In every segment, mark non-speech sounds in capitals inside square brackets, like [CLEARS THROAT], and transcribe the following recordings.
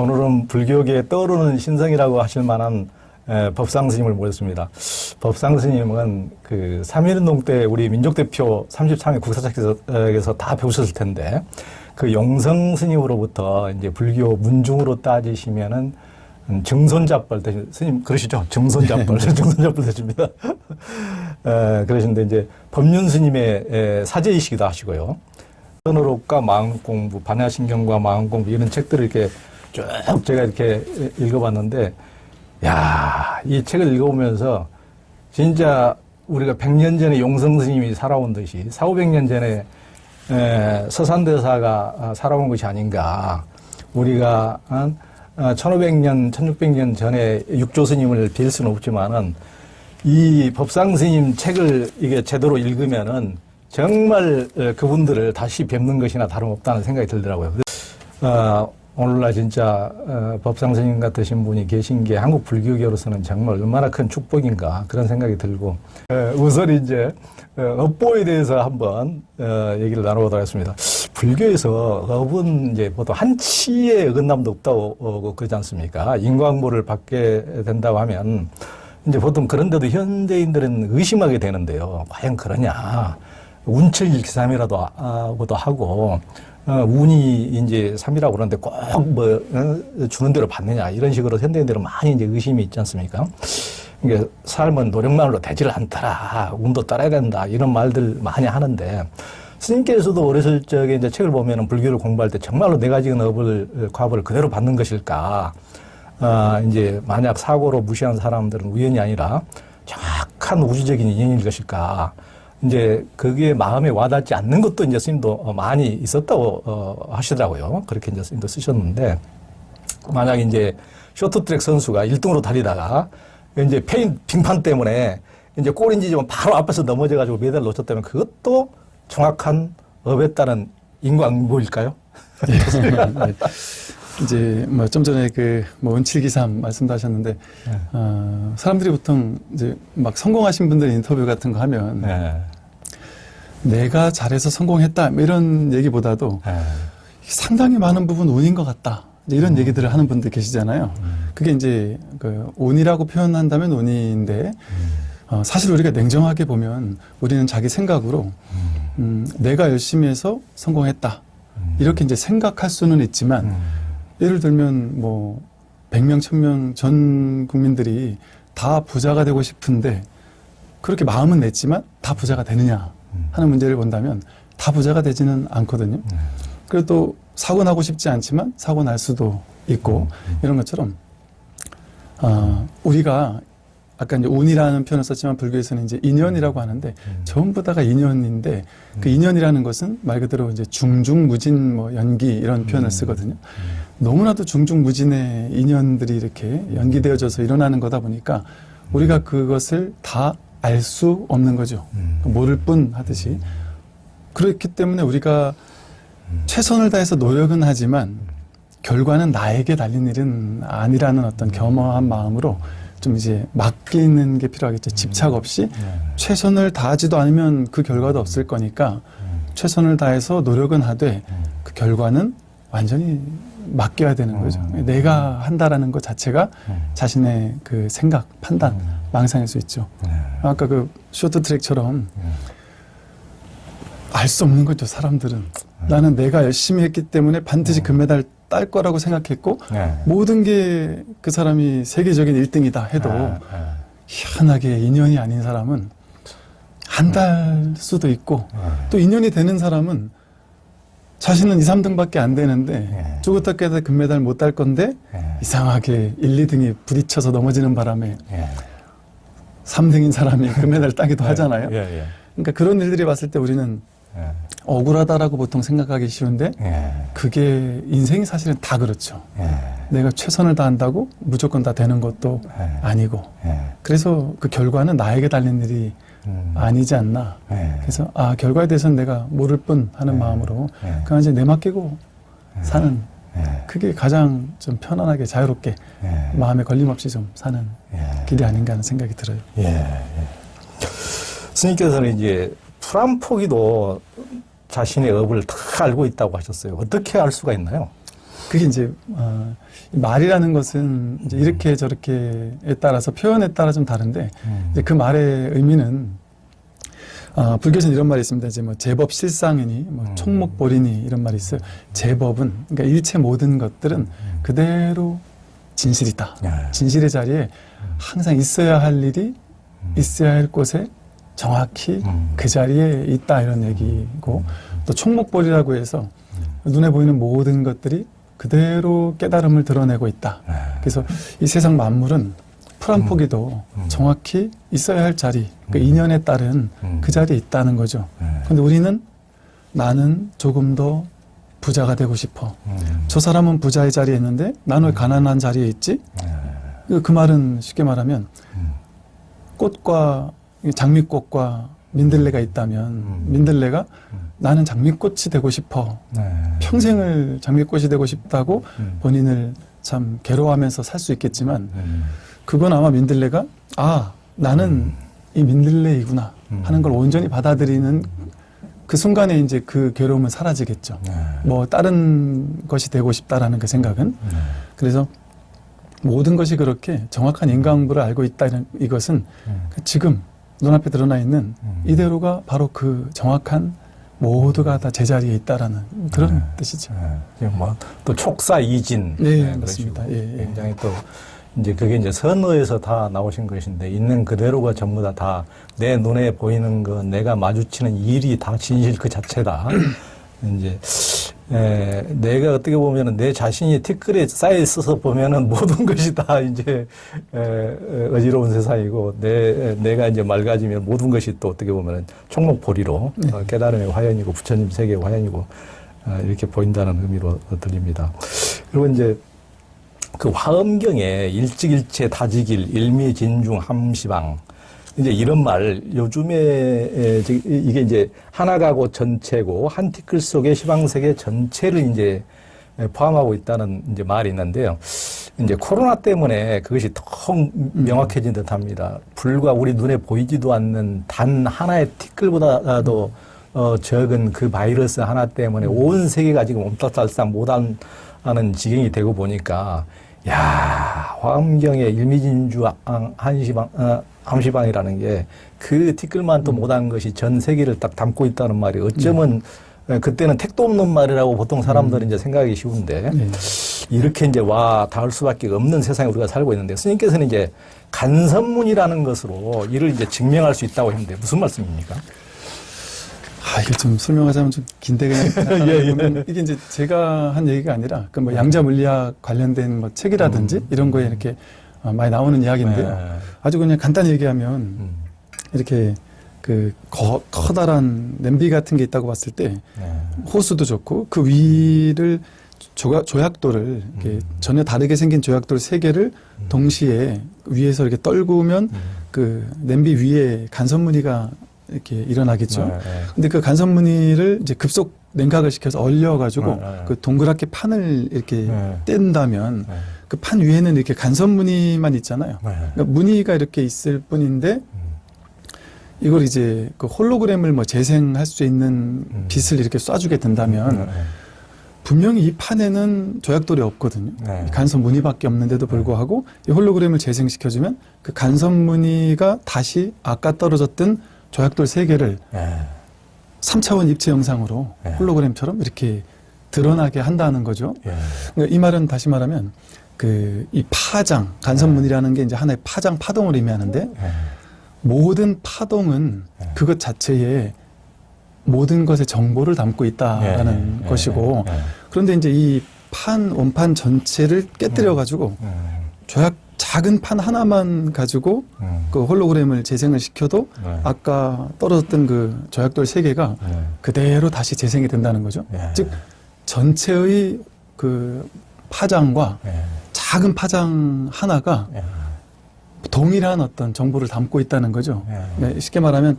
오늘은 불교계에 떠오르는 신성이라고 하실 만한 에, 법상 스님을 모셨습니다. 법상 스님은 그 3.1운동 때 우리 민족대표 33회 국사책에서 다 배우셨을 텐데 그 용성 스님으로부터 이제 불교 문중으로 따지시면은 음, 정손잡벌 되신 스님 그러시죠? 정손잡벌 정손잡벌 되십니다. 에, 그러신데 이제 법륜 스님의 에, 사제이시기도 하시고요. 선어록과 마음공부, 반야신경과 마음공부 이런 책들을 이렇게 쭉 제가 이렇게 읽어봤는데, 야, 이 책을 읽어보면서 진짜 우리가 100년 전에 용성 스님이 살아온 듯이 4, 500년 전에 에, 서산대사가 살아온 것이 아닌가. 우리가 한 1500년, 1600년 전에 육조 스님을 빌 수는 없지만은 이 법상 스님 책을 이게 제대로 읽으면은 정말 어, 그분들을 다시 뵙는 것이나 다름없다는 생각이 들더라고요. 어, 오늘날 진짜 어, 법상 스님 같으신 분이 계신 게 한국 불교계로서는 정말 얼마나 큰 축복인가 그런 생각이 들고 어, 우선 이제 어, 업보에 대해서 한번 어, 얘기를 나눠보도록 하겠습니다. 불교에서 업은 이제 보통 한치의 어긋남도 없다고 어, 그러지 않습니까? 인광보를 받게 된다고 하면 이제 보통 그런데도 현대인들은 의심하게 되는데요. 과연 그러냐? 운칠기삼이라도 하고도 하고 어, 운이 이제 삼이라고 그러는데 꼭 뭐 주는 대로 받느냐 이런 식으로 현대인들은 많이 이제 의심이 있지 않습니까? 이게 삶은 노력만으로 되지를 않더라, 운도 따라야 된다 이런 말들 많이 하는데 스님께서도 어렸을 적에 이제 책을 보면은 불교를 공부할 때 정말로 내가 지은 업을 과업을 그대로 받는 것일까? 아, 이제 만약 사고로 무사한 사람들은 우연이 아니라 정확한 우주적인 인연일 것일까? 이제 그게 마음에 와닿지 않는 것도 이제 스님도 많이 있었다고 어, 하시더라고요. 그렇게 이제 스님도 쓰셨는데 만약 이제 쇼트트랙 선수가 1등으로 달리다가 이제 패인 빙판 때문에 이제 골인 지점 바로 앞에서 넘어져 가지고 메달을 놓쳤다면 그것도 정확한 업에 따른 인과응보일까요? [LAUGHS] 네. 이제 뭐 좀 전에 그뭐 은칠기삼 말씀도 하셨는데 네. 어, 사람들이 보통 이제 막 성공하신 분들 인터뷰 같은 거 하면 네. 내가 잘해서 성공했다 뭐 이런 얘기보다도 네. 상당히 많은 부분 운인 것 같다 이제 이런 음. 얘기들을 하는 분들 계시잖아요. 그게 이제 그 운이라고 표현한다면 운인데 음. 어, 사실 우리가 냉정하게 보면 우리는 자기 생각으로 음, 내가 열심히 해서 성공했다 이렇게 이제 생각할 수는 있지만 음. 예를 들면 뭐 100명, 1000명 전 국민들이 다 부자가 되고 싶은데 그렇게 마음은 냈지만 다 부자가 되느냐 하는 문제를 본다면 다 부자가 되지는 않거든요. 그리고 또 사고 나고 싶지 않지만 사고 날 수도 있고 이런 것처럼 어, 우리가 아까 이제 운이라는 표현을 썼지만 불교에서는 이제 인연이라고 하는데 전부 다가 인연인데 그 인연이라는 것은 말 그대로 이제 중중무진 뭐 연기 이런 표현을 쓰거든요. 너무나도 중중무진의 인연들이 이렇게 연기되어져서 일어나는 거다 보니까 우리가 그것을 다 알 수 없는 거죠. 모를 뿐 하듯이. 그렇기 때문에 우리가 최선을 다해서 노력은 하지만 결과는 나에게 달린 일은 아니라는 어떤 겸허한 마음으로 좀 이제 맡기는 게 필요하겠죠. 집착 없이 최선을 다하지도 않으면 그 결과도 없을 거니까 최선을 다해서 노력은 하되 그 결과는 완전히 맡겨야 되는 거죠. 내가 한다라는 것 자체가 자신의 그 생각, 판단, 망상일 수 있죠. 아까 그 쇼트트랙처럼 알수 없는 거죠. 사람들은 나는 내가 열심히 했기 때문에 반드시 금메달 딸 거라고 생각했고 네. 모든 게 그 사람이 세계적인 1등이다 해도 네. 희한하게 인연이 아닌 사람은 안달 수도 있고 또 인연이 되는 사람은 자신은 2, 3등밖에 안 되는데 네. 쪼그딱 깨다 금메달 못 딸 건데 네. 이상하게 1, 2등이 부딪혀서 넘어지는 바람에 예. 3등인 사람이 금메달 따기도 [LAUGHS] 하잖아요. 예, 예. 그러니까 그런 일들이 봤을 때 우리는 예. 억울하다라고 보통 생각하기 쉬운데 예. 그게 인생이 사실은 다 그렇죠. 예. 내가 최선을 다한다고 무조건 다 되는 것도 예. 아니고 예. 그래서 그 결과는 나에게 달린 일이 음. 아니지 않나. 예. 그래서 아 결과에 대해서는 내가 모를 뿐 하는 마음으로 예. 그냥 이제 내 맡기고 사는 예. 그게 가장 좀 편안하게 자유롭게 예. 마음에 걸림 없이 좀 사는 예. 길이 아닌가 하는 생각이 들어요. 예. 예. 스님께서는 이제 풀한포기도 자신의 업을 다 알고 있다고 하셨어요. 어떻게 알 수가 있나요? 그게 이제 어, 이 말이라는 것은 이제 이렇게 저렇게에 따라서 표현에 따라 좀 다른데 음. 그 말의 의미는 아, 불교에서는 이런 말이 있습니다. 이제 뭐 제법 실상이니 뭐 음. 총목보리니 이런 말이 있어요. 제법은 그러니까 일체 모든 것들은 그대로 진실이다. 예. 진실의 자리에 항상 있어야 할 일이 있어야 할 곳에 정확히 음. 그 자리에 있다 이런 얘기고 또 총목볼이라고 해서 눈에 보이는 모든 것들이 그대로 깨달음을 드러내고 있다. 예. 그래서 이 세상 만물은 풀한 음. 포기도 음. 정확히 있어야 할 자리, 그 음. 인연에 따른 음. 그 자리에 있다는 거죠. 예. 근데 우리는 나는 조금 더 부자가 되고 싶어. 음. 저 사람은 부자의 자리에 있는데 나는 왜 가난한 자리에 있지? 예. 그- 그 말은 쉽게 말하면 음. 꽃과 장미꽃과 민들레가 있다면 음. 민들레가 음. 나는 장미꽃이 되고 싶어 예. 평생을 장미꽃이 되고 싶다고 음. 본인을 참 괴로워하면서 살 수 있겠지만 음. 그건 아마 민들레가 아 나는 이 민들레이구나 음. 하는 걸 온전히 받아들이는 그 순간에 이제 그 괴로움은 사라지겠죠. 예. 뭐 다른 것이 되고 싶다라는 그 생각은 예. 그래서 모든 것이 그렇게 정확한 인과응보를 알고 있다 이런 이것은 음. 지금 눈앞에 드러나 있는 음. 이대로가 바로 그 정확한 모두가 다 제자리에 있다라는 그런 네. 뜻이죠. 예, 뭐또 촉사이진 네, 맞습니다. 식으로 예, 예. 굉장히 또 이제 그게 이제 선어에서 다 나오신 것인데 있는 그대로가 전부 다 다 내 눈에 보이는 거 내가 마주치는 일이 다 진실 그 자체다. 이제 에, 내가 어떻게 보면은 내 자신이 티끌에 쌓여 있어서 보면은 [LAUGHS] 모든 것이 다 이제 에, 에, 어지러운 세상이고 내 내가 이제 맑아지면 모든 것이 또 어떻게 보면은 총목보리로 네. 어, 깨달음의 화연이고 부처님 세계의 화연이고 어, 이렇게 보인다는 의미로 들립니다. 그리고 이제 그 화엄경에 일찍일체 다지길 일미진중 함시방 이제 이런 말 요즘에 이게 이제 하나가고 전체고 한 티끌 속에 시방 세계 전체를 이제 에, 포함하고 있다는 이제 말이 있는데요. 이제 코로나 때문에 그것이 더 명확해진 듯 합니다. 불과 우리 눈에 보이지도 않는 단 하나의 티끌보다도 어, 적은 그 바이러스 하나 때문에 온 세계가 지금 옴따달싹 못하는 지경이 되고 보니까 야 화엄경의 일미진주 안- 한시방 어, 함시방이라는 게 그 티끌만 또 못한 것이 전 세계를 딱 담고 있다는 말이 어쩌면 에, 그때는 택도 없는 말이라고 보통 사람들은 이제 생각하기 쉬운데 네. 이렇게 이제 와 닿을 수밖에 없는 세상에 우리가 살고 있는데 스님께서는 이제 간선문이라는 것으로 이를 이제 증명할 수 있다고 했는데 무슨 말씀입니까? 아, 이게 좀 설명하자면 좀 긴데 그냥 [LAUGHS] 예, 예. 이게 이제 제가 한 얘기가 아니라 그 뭐 양자 물리학 관련된 뭐 책이라든지 음. 이런 거에 이렇게 어, 많이 나오는 이야기인데요. 네. 아주 그냥 간단히 얘기하면 음. 이렇게 그 거- 커다란 냄비 같은 게 있다고 봤을 때 네. 호수도 좋고 그 위를 조각, 조약돌을 이렇게 음. 전혀 다르게 생긴 조약돌 세 개를 동시에 위에서 이렇게 떨구면 음. 그 냄비 위에 간선무늬가 이렇게 일어나겠죠. 네, 네. 근데 그 간선무늬를 이제 급속 냉각을 시켜서 얼려가지고 네, 네. 그 동그랗게 판을 이렇게 네. 뗀다면 네. 그판 위에는 이렇게 간선무늬만 있잖아요. 네. 그러니까 무늬가 이렇게 있을 뿐인데 음. 이걸 이제 그 홀로그램을 뭐 재생할 수 있는 음. 빛을 이렇게 쏴주게 된다면 네. 분명히 이 판에는 조약돌이 없거든요. 네. 이 간선 무늬밖에 없는데도 불구하고 이 홀로그램을 재생시켜주면 그 간선 무늬가 다시 아까 떨어졌던 조약돌 세 개를 네. 3차원 입체 영상으로 네. 홀로그램처럼 이렇게 드러나게 한다는 거죠. 예. 이 말은 다시 말하면 그 이 파장 간선문이라는 게 이제 하나의 파장 파동을 의미하는데 예. 모든 파동은 네. 그것 자체에 모든 것의 정보를 담고 있다라는 예, 예, 것이고 예, 예. 그런데 이제 이 판 원판 전체를 깨뜨려 가지고 음, 조약 작은 판 하나만 가지고 음. 그 홀로그램을 재생을 시켜도 네. 아까 떨어졌던 그 조약돌 세 개가 네. 그대로 다시 재생이 된다는 거죠. 예. 즉 전체의 그 파장과 예. 작은 파장 하나가 예. 동일한 어떤 정보를 담고 있다는 거죠. 예. 네, 쉽게 말하면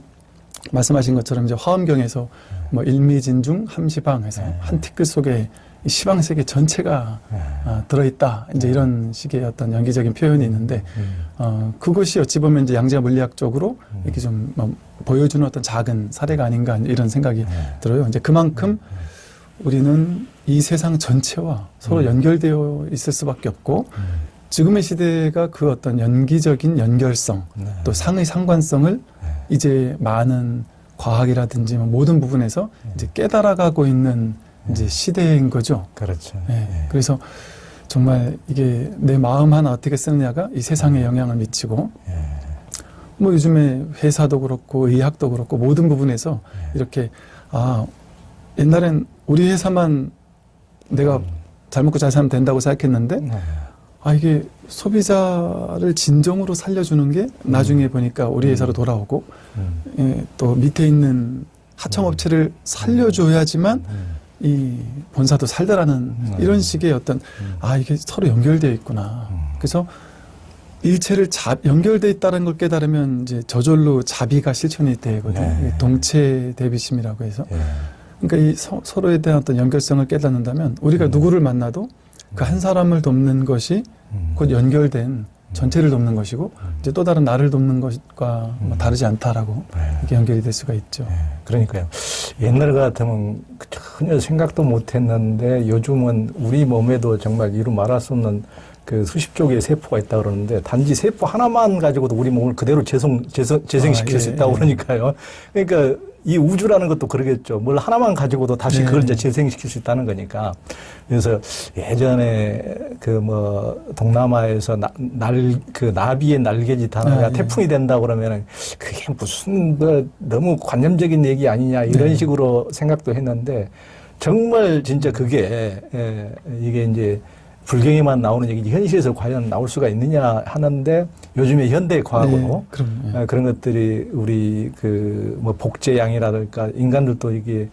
말씀하신 것처럼 이제 화엄경에서 뭐 일미진중 함시방 해서 네. 한 티끌 속에 이 시방 세계 전체가 예. 아, 들어있다. 이제 이런 식의 어떤 연기적인 표현이 있는데 음. 어, 그것이 어찌 보면 이제 양자 물리학적으로 음. 이렇게 좀 뭐, 보여주는 어떤 작은 사례가 아닌가 이런 생각이 예. 들어요. 이제 그만큼 우리는 이 세상 전체와 서로 음. 연결되어 있을 수밖에 없고 음. 지금의 시대가 그 어떤 연기적인 연결성 네. 또 상의 상관성을 네. 이제 많은 과학이라든지 뭐 모든 부분에서 음. 이제 깨달아가고 있는 이제 시대인 거죠. 그렇죠. 예. 예. 그래서 정말 이게 내 마음 하나 어떻게 쓰느냐가 이 세상에 영향을 미치고 예. 뭐 요즘에 회사도 그렇고 의학도 그렇고 모든 부분에서 예. 이렇게 아 옛날엔 우리 회사만 내가 음. 잘 먹고 잘 살면 된다고 생각했는데 네. 아 이게 소비자를 진정으로 살려주는 게 나중에 보니까 우리 회사로 돌아오고 음. 예, 또 밑에 있는 하청업체를 살려줘야지만 음. 이 본사도 살더라는 음. 이런 식의 어떤 음. 아 이게 서로 연결되어 있구나. 음. 그래서 일체를 잡 연결돼 있다는 걸 깨달으면 이제 저절로 자비가 실천이 되거든요. 네. 동체 대비심이라고 해서 예. 그러니까 이 서, 로에 대한 어떤 연결성을 깨닫는다면 우리가 음. 누구를 만나도 그 한 사람을 돕는 것이 음. 곧 연결된 전체를 돕는 것이고 음. 이제 또 다른 나를 돕는 것과 뭐 음. 다르지 않다라고 네. 이렇게 연결이 될 수가 있죠. 예, 그러니까요. 옛날 같으면 전혀 생각도 못 했는데 요즘은 우리 몸에도 정말 이루 말할 수 없는 그 수십 조개의 세포가 있다 그러는데 단지 세포 하나만 가지고도 우리 몸을 그대로 재생, 재생, 재생시킬 아, 수 예, 있다고 예. 그러니까요. 그러니까 이 우주라는 것도 그러겠죠. 뭘 하나만 가지고도 다시 네. 그걸 이제 재생시킬 수 있다는 거니까. 그래서 예전에 그 뭐 동남아에서 나, 날, 그 나비의 날개짓 하나가 아, 예. 태풍이 된다 그러면은 그게 무슨 뭐 너무 관념적인 얘기 아니냐 이런 네. 식으로 생각도 했는데 정말 진짜 그게 예, 이게 이제 불경에만 나오는 얘기지 현실에서 과연 나올 수가 있느냐 하는데 요즘에 현대 과학으로 네. 어, 그런 것들이 우리 그 뭐 복제양이라든가 인간들도 이게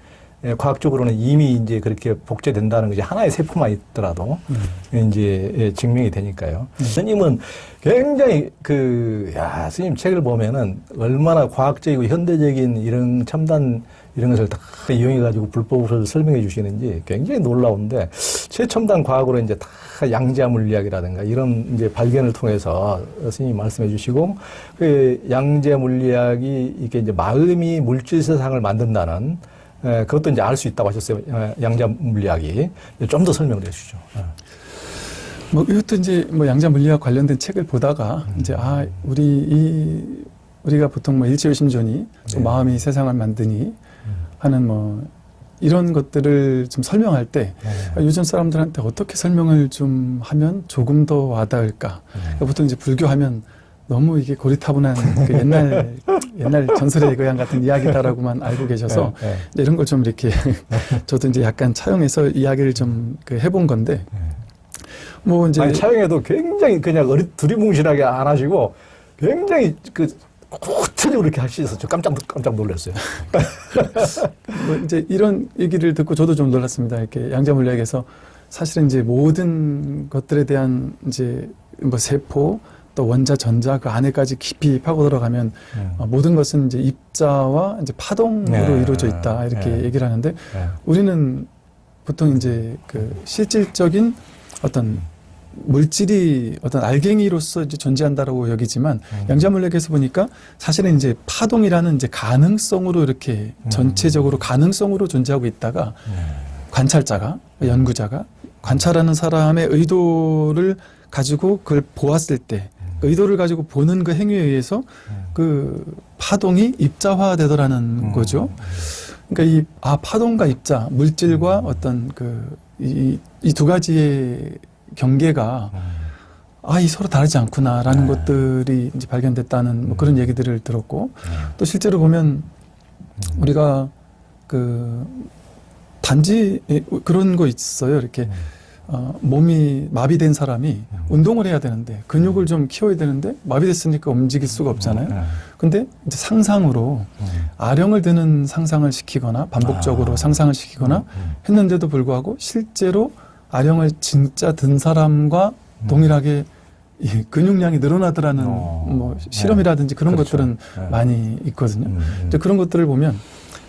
예, 과학적으로는 이미 이제 그렇게 복제된다는 것이 하나의 세포만 있더라도 음. 이제 예, 증명이 되니까요. 음. 스님은 굉장히 그, 야, 스님 책을 보면은 얼마나 과학적이고 현대적인 이런 첨단 이런 것을 다 이용해가지고 불법으로 설명해 주시는지 굉장히 놀라운데 최첨단 과학으로 이제 다 양자 물리학이라든가 이런 이제 발견을 통해서 스님이 말씀해 주시고 그 양자 물리학이 이게 이제 마음이 물질 세상을 만든다는 에, 그것도 이제 알 수 있다고 하셨어요. 에, 양자 물리학이. 좀 더 설명을 해 주시죠. 예. 뭐 이것도 이제 뭐 양자 물리학 관련된 책을 보다가 음. 이제 아 우리 이 우리가 보통 뭐 일체의심전이 또 네. 마음이 세상을 만드니 음. 하는 뭐 이런 것들을 좀 설명할 때 네. 요즘 사람들한테 어떻게 설명을 좀 하면 조금 더 와닿을까? 그러니까 보통 이제 불교하면 너무 이게 고리타분한 [LAUGHS] 그 옛날 옛날 전설의 고향 같은 이야기다라고만 알고 계셔서 네, 네. 이런 걸 좀 이렇게 [LAUGHS] 저도 이제 약간 차용해서 이야기를 좀 그 해본 건데 뭐 이제 아니, 차영에도 굉장히 그냥 어리, 두리뭉실하게 안 하시고 굉장히 그 구체적으로 이렇게 하시셔서 저 깜짝, 깜짝 놀랐어요. [LAUGHS] 뭐 이제 이런 얘기를 듣고 저도 좀 놀랐습니다. 이렇게 양자 물리학에서 사실은 이제 모든 것들에 대한 이제 뭐 세포 또 원자 전자 그 안에까지 깊이 파고 들어가면 어, 모든 것은 이제 입자와 이제 파동으로 네. 이루어져 있다 이렇게 네. 얘기를 하는데 네. 우리는 보통 이제 그 실질적인 어떤 물질이 어떤 알갱이로서 이제 존재한다라고 여기지만 음. 양자물리학에서 보니까 사실은 이제 파동이라는 이제 가능성으로 이렇게 음. 전체적으로 가능성으로 존재하고 있다가 네. 관찰자가 연구자가 관찰하는 사람의 의도를 가지고 그걸 보았을 때그 의도를 가지고 보는 그 행위에 의해서 그 파동이 입자화되더라는 음. 거죠. 그러니까 이 아 파동과 입자 물질과 어떤 그 이 이 두 가지의 경계가 음. 아이 서로 다르지 않구나라는 네. 것들이 이제 발견됐다는 뭐 그런 얘기들을 들었고 네. 또 실제로 보면 우리가 그 단지 예, 그런 거 있어요. 이렇게 음. 어, 몸이 마비된 사람이 음. 운동을 해야 되는데 근육을 좀 키워야 되는데 마비됐으니까 움직일 수가 없잖아요. 네. 근데 이제 상상으로 음. 아령을 드는 상상을 시키거나 반복적으로 아. 상상을 시키거나 음. 했는데도 불구하고 실제로 아령을 진짜 든 사람과 음. 동일하게 이 근육량이 늘어나더라는 어. 뭐 실험이라든지 그런 그렇죠. 것들은 네. 많이 있거든요. 음. 음. 이제 그런 것들을 보면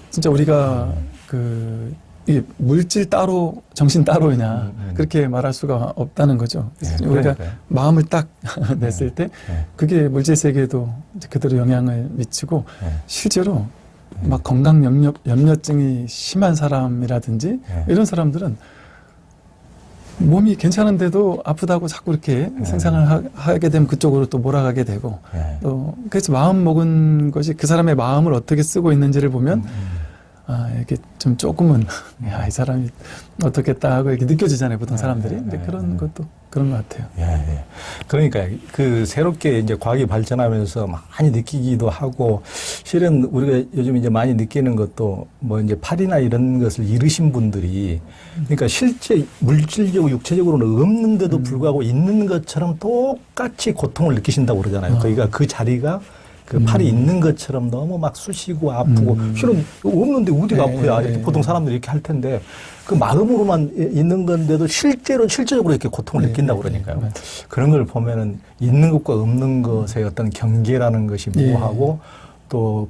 진짜 우리가 그 이게 물질 따로 정신 따로냐 음, 음. 그렇게 말할 수가 없다는 거죠. 네, 우리가. 마음을 딱 [LAUGHS] 냈을 때 네. 그게 물질 세계에도 그대로 영향을 미치고 네. 실제로 막 건강 염려, 염려증이 심한 사람이라든지 네. 이런 사람들은 몸이 괜찮은데도 아프다고 자꾸 이렇게 네. 생상을 하, 하게 되면 그쪽으로 또 몰아가게 되고 예. 또 그래서 마음 먹은 것이 그 사람의 마음을 어떻게 쓰고 있는지를 보면 음. 아 이렇게 좀 조금은 [LAUGHS] 야 이 사람이 어떻겠다 하고 이렇게 느껴지잖아요 보통 네, 사람들이 네, 근데 네, 그런 네. 것도 그런 것 같아요. 예, 예. 그러니까 그 새롭게 이제 과학이 발전하면서 많이 느끼기도 하고 실은 우리가 요즘 이제 많이 느끼는 것도 뭐 이제 팔이나 이런 것을 잃으신 분들이 그러니까 실제 물질적으로 육체적으로는 없는데도 음. 불구하고 있는 것처럼 똑같이 고통을 느끼신다고 그러잖아요. 어. 그러니까 그 자리가 그 음. 팔이 있는 것처럼 너무 막 쑤시고 아프고 음. 실은 없는데 어디가 네, 아프야 이렇게 네. 보통 사람들이 이렇게 할 텐데 그 마음으로만 이- 있는 건데도 실제로 실제적으로 이렇게 고통을 네, 느낀다고 네, 그러니까요. 네, 그런 걸 보면은 있는 것과 없는 것의 어떤 경계라는 것이 예. 뭐하고 또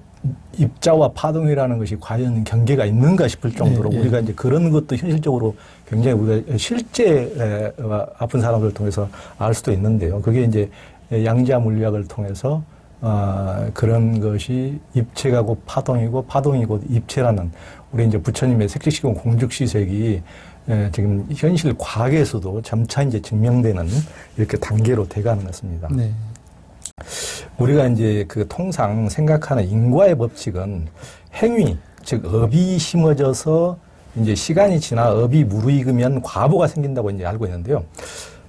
입자와 파동이라는 것이 과연 경계가 있는가 싶을 정도로 예, 예. 우리가 이제 그런 것도 현실적으로 굉장히 우리가 실제 에, 아픈 사람들을 통해서 알 수도 있는데요. 그게 이제 양자 물리학을 통해서 어, 그런 것이 입체가 곧 파동이고 파동이 곧 입체라는 우리 이제 부처님의 색식시공 공즉시색이 에, 지금 현실 과학에서도 점차 이제 증명되는 이렇게 단계로 돼가는 것입니다. 네. 우리가 이제 그 통상 생각하는 인과의 법칙은 행위, 즉 업이 심어져서 이제 시간이 지나 업이 무르익으면 과보가 생긴다고 이제 알고 있는데요.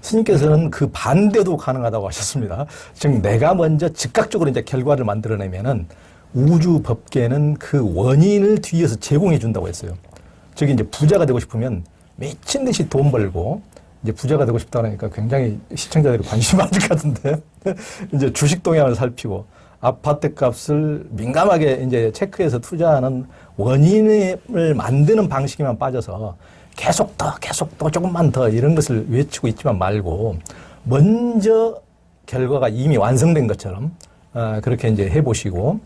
스님께서는 그 반대도 가능하다고 하셨습니다. 즉 내가 먼저 즉각적으로 이제 결과를 만들어내면은 우주 법계는 그 원인을 뒤에서 제공해 준다고 했어요. 즉 이제 부자가 되고 싶으면 미친 듯이 돈 벌고 이제 부자가 되고 싶다 그러니까 굉장히 시청자들이 관심 많을 것 같은데 [LAUGHS] 이제 주식 동향을 살피고 아파트 값을 민감하게 이제 체크해서 투자하는 원인을 만드는 방식에만 빠져서 계속 더 계속 더 조금만 더 이런 것을 외치고 있지만 말고 먼저 결과가 이미 완성된 것처럼 어, 그렇게 이제 해보시고 어,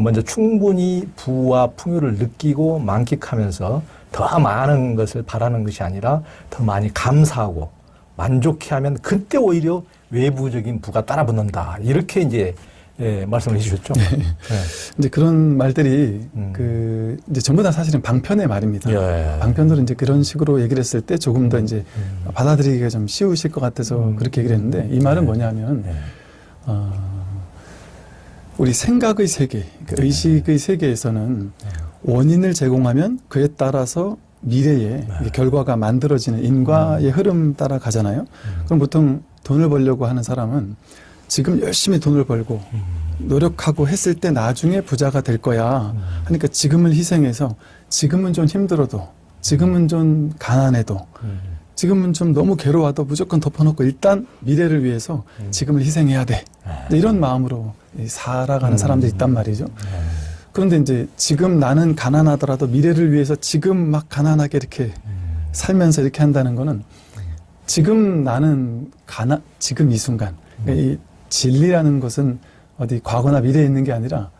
먼저 충분히 부와 풍요를 느끼고 만끽하면서 더 많은 것을 바라는 것이 아니라 더 많이 감사하고 만족해 하면 그때 오히려 외부적인 부가 따라붙는다 이렇게 이제 예, 말씀을 해주셨죠. 네. 이제 그런 말들이 음. 그 이제 전부 다 사실은 방편의 말입니다. 예. 방편들은 이제 그런 식으로 얘기를 했을 때 조금 더 이제 음. 받아들이기가 좀 쉬우실 것 같아서 음. 그렇게 얘기를 했는데 이 말은 네. 뭐냐면 네. 어, 우리 생각의 세계, 그 네. 의식의 세계에서는 원인을 제공하면 그에 따라서 미래에 네. 결과가 만들어지는 인과의 흐름 따라 가잖아요. 음. 그럼 보통 돈을 벌려고 하는 사람은 지금 열심히 돈을 벌고 음. 노력하고 했을 때 나중에 부자가 될 거야. 음. 하니까 지금을 희생해서 지금은 좀 힘들어도 지금은 좀 가난해도 음. 지금은 좀 너무 괴로워도 무조건 덮어놓고 일단 미래를 위해서 음. 지금을 희생해야 돼. 네. 이런 마음으로 이 살아가는 음. 사람들이 있단 말이죠. 네. 그런데 이제 지금 나는 가난하더라도 미래를 위해서 지금 막 가난하게 이렇게 음. 살면서 이렇게 한다는 거는 지금 나는 가난, 지금 이 순간. 그러니까 이 진리라는 것은 어디 과거나 미래에 있는 게 아니라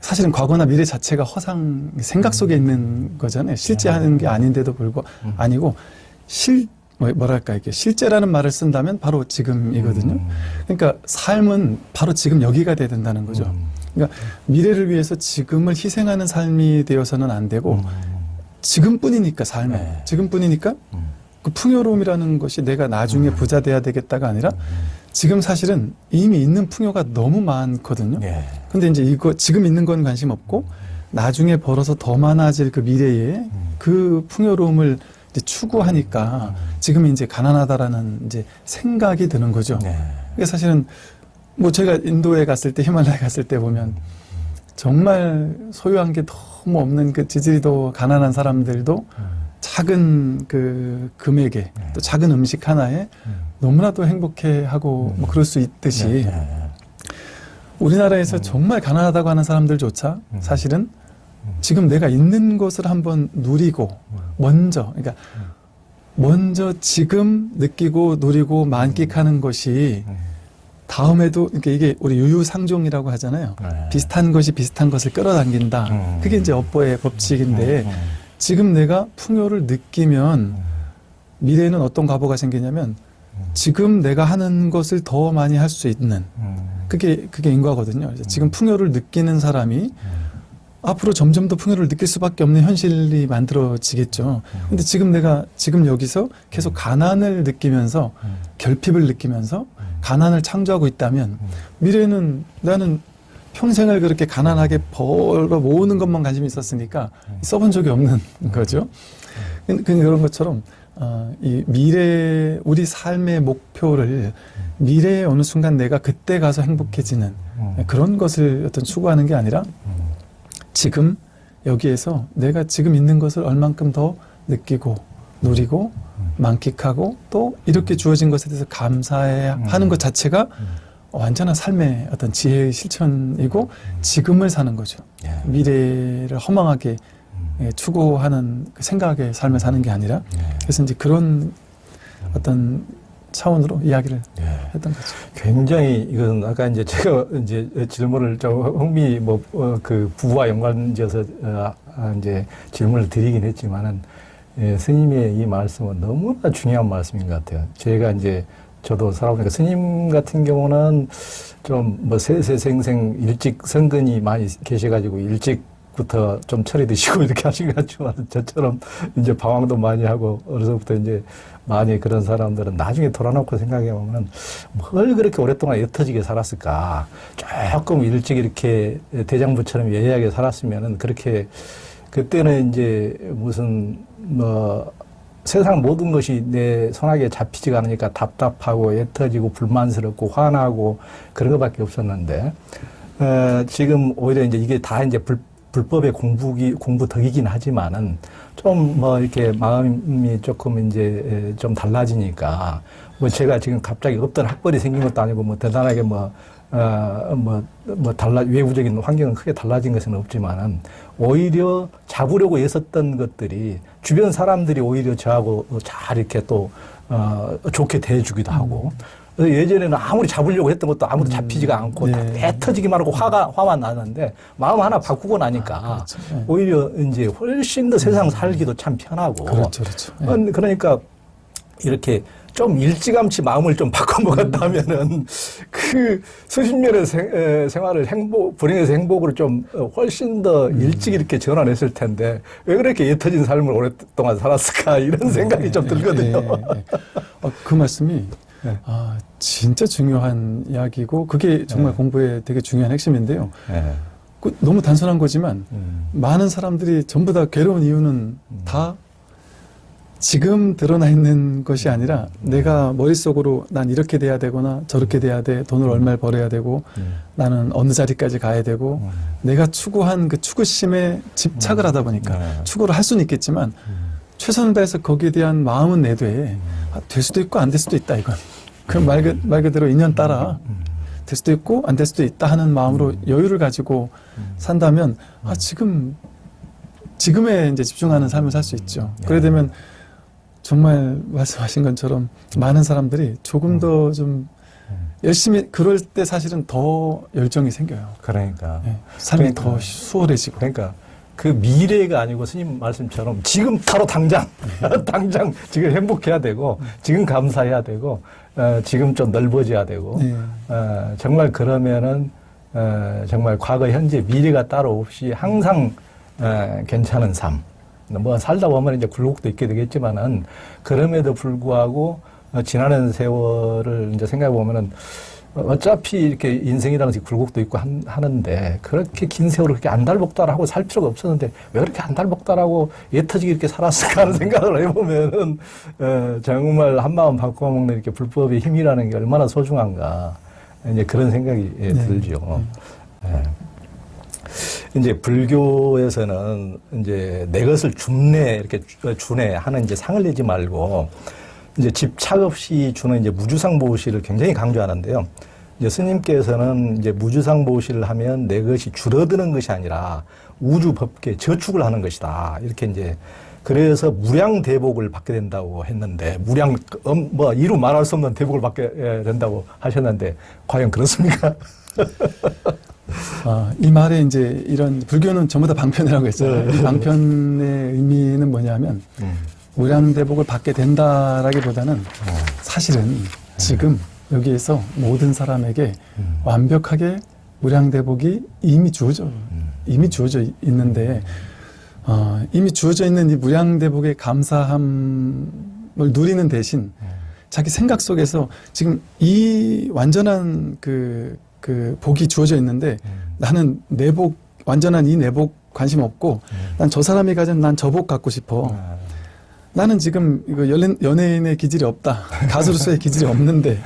사실은 과거나 미래 자체가 허상, 생각 속에 있는 거잖아요. 실제 하는 게 아닌데도 불구하고 음. 아니고 실, 뭐- 뭐랄까, 이게 실제라는 말을 쓴다면 바로 지금이거든요. 음. 그러니까 삶은 바로 지금 여기가 돼야 된다는 거죠. 음. 그러니까 미래를 위해서 지금을 희생하는 삶이 되어서는 안 되고 음. 지금뿐이니까 삶은 네. 지금뿐이니까 음. 그 풍요로움이라는 것이 내가 나중에 음. 부자 돼야 되겠다가 아니라 지금 사실은 이미 있는 풍요가 너무 많거든요. 예. 근데 이제 이거 지금 있는 건 관심 없고 나중에 벌어서 더 많아질 그 미래에 음. 그 풍요로움을 이제 추구하니까 지금 이제 가난하다라는 이제 생각이 드는 거죠. 네. 그게 사실은 뭐 제가 인도에 갔을 때 히말라야 갔을 때 보면 정말 소유한 게 너무 없는 그 지질이도 가난한 사람들도 음. 작은 그 금액에 또 작은 음식 하나에 음. 너무나도 행복해하고 뭐 그럴 수 있듯이 네, 네. 우리나라에서 정말 가난하다고 하는 사람들조차 음. 사실은 지금 내가 있는 것을 한번 누리고 먼저 그러니까 먼저 지금 느끼고 누리고 만끽하는 것이 음. 다음에도 그러니까 이게 우리 유유상종이라고 하잖아요. 네. 비슷한 것이 비슷한 것을 끌어당긴다. 음. 그게 이제 업보의 법칙인데 음. 지금 내가 풍요를 느끼면 미래에는 어떤 과보가 생기냐면 지금 내가 하는 것을 더 많이 할 수 있는 음. 그게 그게 인과거든요. 지금 풍요를 느끼는 사람이 앞으로 점점 더 풍요를 느낄 수밖에 없는 현실이 만들어지겠죠. 근데 지금 내가 지금 여기서 계속 가난을 느끼면서 음. 결핍을 느끼면서 가난을 창조하고 있다면 음. 미래는 나는 평생을 그렇게 가난하게 벌어 모으는 것만 관심이 있었으니까 써본 적이 없는 거죠. 그- 그런 것처럼 어, 이 미래 우리 삶의 목표를 미래의 어느 순간 내가 그때 가서 행복해지는 음. 그런 것을 어떤 추구하는 게 아니라 음. 지금 여기에서 내가 지금 있는 것을 얼만큼 더 느끼고 누리고 만끽하고 또 이렇게 주어진 것에 대해서 감사해야 음. 하는 것 자체가 음. 완전한 삶의 어떤 지혜의 실천이고 지금을 사는 거죠. 예. 미래를 허망하게 음. 예, 추구하는 그 생각의 삶을 사는 게 아니라 예. 그래서 이제 그런 어떤 차원으로 이야기를 예. 했던 거죠. 굉장히 이건 아까 이제 제가 이제 질문을 좀 흥미 뭐그 부부와 연관지어서 어, 아, 이제 질문을 드리긴 했지만은 예, 스님의 이 말씀은 너무나 중요한 말씀인 것 같아요. 제가 이제 저도 살아보니까 스님 같은 경우는 좀 뭐 세세생생 일찍 성근이 많이 계셔가지고 일찍 부터 좀 철이 드시고 [LAUGHS] 이렇게 하신 것 같지만 저처럼 이제 방황도 많이 하고 어려서부터 이제 많이 그런 사람들은 나중에 돌아놓고 생각해 보면은 뭘 그렇게 오랫동안 옅어지게 살았을까? 조금 일찍 이렇게 대장부처럼 예리하게 살았으면은 그렇게 그때는 이제 무슨 뭐 세상 모든 것이 내 손아귀에 잡히지가 않으니까 답답하고 옅어지고 불만스럽고 화나고 그런 것밖에 없었는데 어, 지금 오히려 이제 이게 다 이제 불, 불법의 공부기 공부 덕이긴 하지만은 좀 뭐 이렇게 마음이 조금 이제 에, 좀 달라지니까 뭐 제가 지금 갑자기 없던 학벌이 생긴 것도 아니고 뭐 대단하게 뭐 어, 뭐, 뭐, 달라, 외부적인 환경은 크게 달라진 것은 없지만은, 오히려 잡으려고 애썼던 것들이, 주변 사람들이 오히려 저하고 잘 이렇게 또, 어, 좋게 대해주기도 하고, 그래서 예전에는 아무리 잡으려고 했던 것도 아무도 잡히지가 않고, 다 네. 배 터지기만 하고 화가, 화만 나는데, 마음 하나 바꾸고 나니까, 그렇죠. 네. 오히려 이제 훨씬 더 세상 살기도 참 편하고, 그렇죠, 그렇죠. 예. 음, 그러니까 이렇게 좀 일찌감치 마음을 좀 바꿔먹었다면은 그 수십 년의 생, 에, 생활을 행복, 불행에서 행복으로 좀 어, 훨씬 더 음. 일찍 이렇게 전환했을 텐데 왜 그렇게 옅어진 삶을 오랫동안 살았을까 이런 생각이 좀 예, 들거든요. 예, 예. 어, 그 말씀이 네. 아, 진짜 중요한 이야기고 그게 정말 네. 공부에 되게 중요한 핵심인데요. 예. 그 너무 단순한 거지만 음. 많은 사람들이 전부 다 괴로운 이유는 다 지금 드러나 있는 것이 아니라 내가 머릿속으로 난 이렇게 돼야 되거나 저렇게 돼야 돼 돈을 얼마를 벌어야 되고 음. 나는 어느 자리까지 가야 되고 음. 내가 추구한 그 추구심에 집착을 하다 보니까 네. 추구를 할 수는 있겠지만 최선을 다해서 거기에 대한 마음은 내되 아, 될 수도 있고 안 될 수도 있다 이건 그말말 그대로 인연 따라 음. 될 수도 있고 안 될 수도 있다 하는 마음으로 여유를 가지고 산다면 아 지금 지금에 이제 집중하는 삶을 살 수 있죠. 네. 그래 되면 정말 말씀하신 것처럼 많은 사람들이 조금 더 좀 열심히 그럴 때 사실은 더 열정이 생겨요. 그러니까. 예, 삶이 그러니까. 더 수월해지고. 그러니까 그 미래가 아니고 스님 말씀처럼 지금 바로 당장 [LAUGHS] 당장 지금 행복해야 되고 지금 감사해야 되고 어, 지금 좀 넓어져야 되고 네. 어, 정말 그러면은 어, 정말 과거 현재 미래가 따로 없이 항상 어, 괜찮은 삶. 뭐 살다 보면 이제 굴곡도 있게 되겠지만은 그럼에도 불구하고 어, 지나는 세월을 이제 생각해 보면은 어차피 이렇게 인생이라는 것이 굴곡도 있고 한- 하는데 그렇게 긴 세월을 그렇게 안달복달하고 살 필요가 없었는데 왜 그렇게 안달복달하고 예터지게 이렇게 살았을까 하는 [LAUGHS] 생각을 해보면은 어, 정말 한마음 바꿔먹는 이렇게 불법의 힘이라는 게 얼마나 소중한가 이제 그런 생각이 예, 네. 들죠. 예. 이제 불교에서는 이제 내 것을 줍네 이렇게 주- 주네 하는 이제 상을 내지 말고 이제 집착 없이 주는 이제 무주상 보시를 굉장히 강조하는데요. 이제 스님께서는 이제 무주상 보시를 하면 내 것이 줄어드는 것이 아니라 우주 법계 저축을 하는 것이다. 이렇게 이제 그래서 무량 대복을 받게 된다고 했는데 무량 음, 뭐 이루 말할 수 없는 대복을 받게 예, 된다고 하셨는데 과연 그렇습니까? [LAUGHS] 아, 이 말에 이제 이런 불교는 전부 다 방편이라고 했잖아요. 네. 이 방편의 의미는 뭐냐면 무량 대복을 받게 된다라기보다는 사실은 지금 여기에서 모든 사람에게 음. 완벽하게 무량 대복이 이미 주어져 음. 이미 주어져 이- 있는데 어, 이미 주어져 있는 이 무량 대복의 감사함을 누리는 대신 자기 생각 속에서 지금 이 완전한 그, 그 복이 주어져 있는데 나는 내복 완전한 이 내복 관심 없고 난 저 사람이 가진 난 저 복 갖고 싶어. 아, 나는 지금 이거 연예, 연예인의 기질이 없다. 가수로서의 기질이 없는데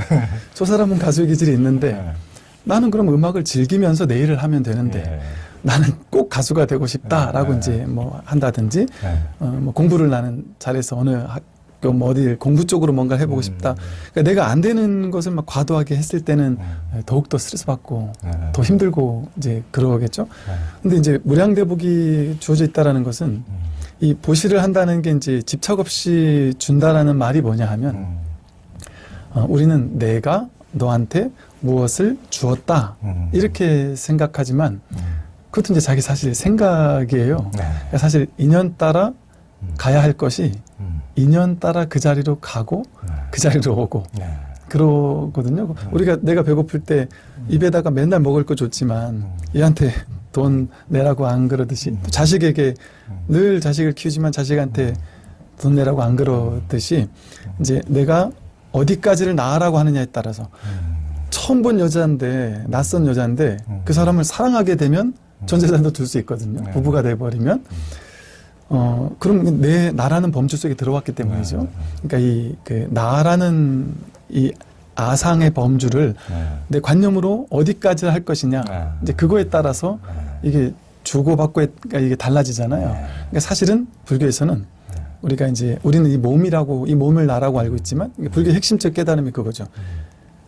저 사람은 가수의 기질이 있는데 나는 그럼 음악을 즐기면서 내 일을 하면 되는데 예. 나는 꼭 가수가 되고 싶다라고 네. 이제 뭐 한다든지 예. 어, 뭐 공부를 나는 잘해서 어느 학교 뭐 어디 공부 쪽으로 뭔가를 해보고 음. 싶다. 그러니까 내가 안 되는 것을 막 과도하게 했을 때는 음. 더욱 더 스트레스 받고 예. 더 힘들고 이제 그러겠죠. 예. 근데 이제 무량대복이 주어져 있다라는 것은 음. 이 보시를 한다는 게 이제 집착 없이 준다라는 말이 뭐냐 하면 음. 어, 우리는 내가 너한테 무엇을 주었다 음. 이렇게 생각하지만 음. 그것도 이제 자기 사실 생각이에요. 네. 그러니까 사실 인연 따라 음. 가야 할 것이 음. 인연 따라 그 자리로 가고 네. 그 자리로 오고 네. 그러거든요. 우리가 내가 배고플 때 입에다가 맨날 먹을 거 줬지만 음. 얘한테 돈 내라고 안 그러듯이 음. 또 자식에게 음. 늘 자식을 키우지만 자식한테 돈 내라고 안 그러듯이 이제 내가 어디까지를 나아라고 하느냐에 따라서 음. 처음 본 여자인데 낯선 여자인데 음. 그 사람을 사랑하게 되면 전 재산도 둘수 있거든요. 네. 부부가 돼 버리면 어 그럼 내 나라는 범주 속에 들어왔기 때문이죠. 네. 그러니까 이 그 나라는 이 아상의 범주를 네. 내 관념으로 어디까지 할 것이냐 네. 이제 그거에 따라서 네. 이게 주고받고가 이게 달라지잖아요. 네. 그러니까 사실은 불교에서는 우리가 이제 우리는 이 몸이라고 이 몸을 나라고 알고 있지만 이게 불교 의 핵심적 깨달음이 그거죠.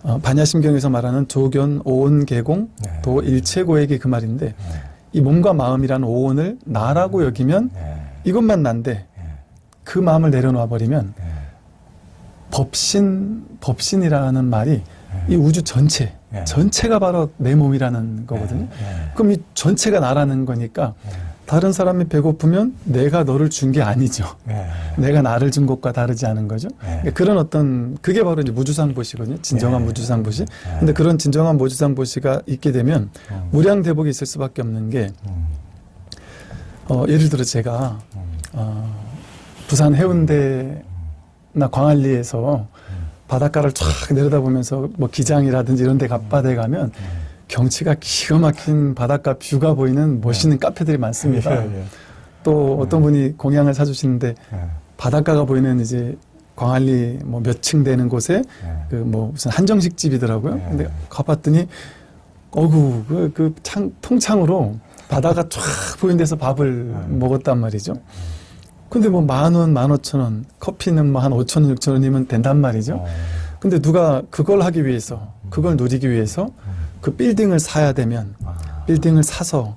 어, 반야심경에서 말하는 조견 오온 개공 네. 도 일체고액이 그 말인데 네. 이 몸과 마음이라는 오온을 나라고 여기면 네. 이것만 난데 네. 그 마음을 내려놓아 버리면 네. 법신 법신이라는 말이 이 우주 전체 네. 전체가 바로 내 몸이라는 거거든요. 네. 그럼 이 전체가 나라는 거니까 네. 다른 사람이 배고프면 내가 너를 준 게 아니죠. 네. [LAUGHS] 내가 나를 준 것과 다르지 않은 거죠. 네. 그러니까 그런 어떤 그게 바로 이제 무주상보시거든요. 진정한 네. 무주상보시. 네. 근데 그런 진정한 무주상보시가 있게 되면 음. 무량대복이 있을 수밖에 없는 게 음. 어, 예를 들어 제가 음. 어, 부산 해운대나 광안리에서 바닷가를 쫙 내려다보면서 뭐 기장이라든지 이런 데 갑바대 가면 경치가 기가 막힌 바닷가 뷰가 보이는 멋있는 카페들이 많습니다. 예, 예. 또 어떤 분이 공양을 사주시는데 예. 바닷가가 보이는 이제 광안리 뭐 몇 층 되는 곳에 예. 그뭐 무슨 한정식 집이더라고요. 네. 근데 가봤더니 어구 그, 그 창, 통창으로 바다가 쫙 보이는 데서 밥을 네. 먹었단 말이죠. 근데 뭐 만 원, 만 오천 원, 커피는 뭐 한 오천 원, 육천 원이면 된단 말이죠. 어. 근데 누가 그걸 하기 위해서, 그걸 누리기 위해서 그 빌딩을 사야 되면 아. 빌딩을 사서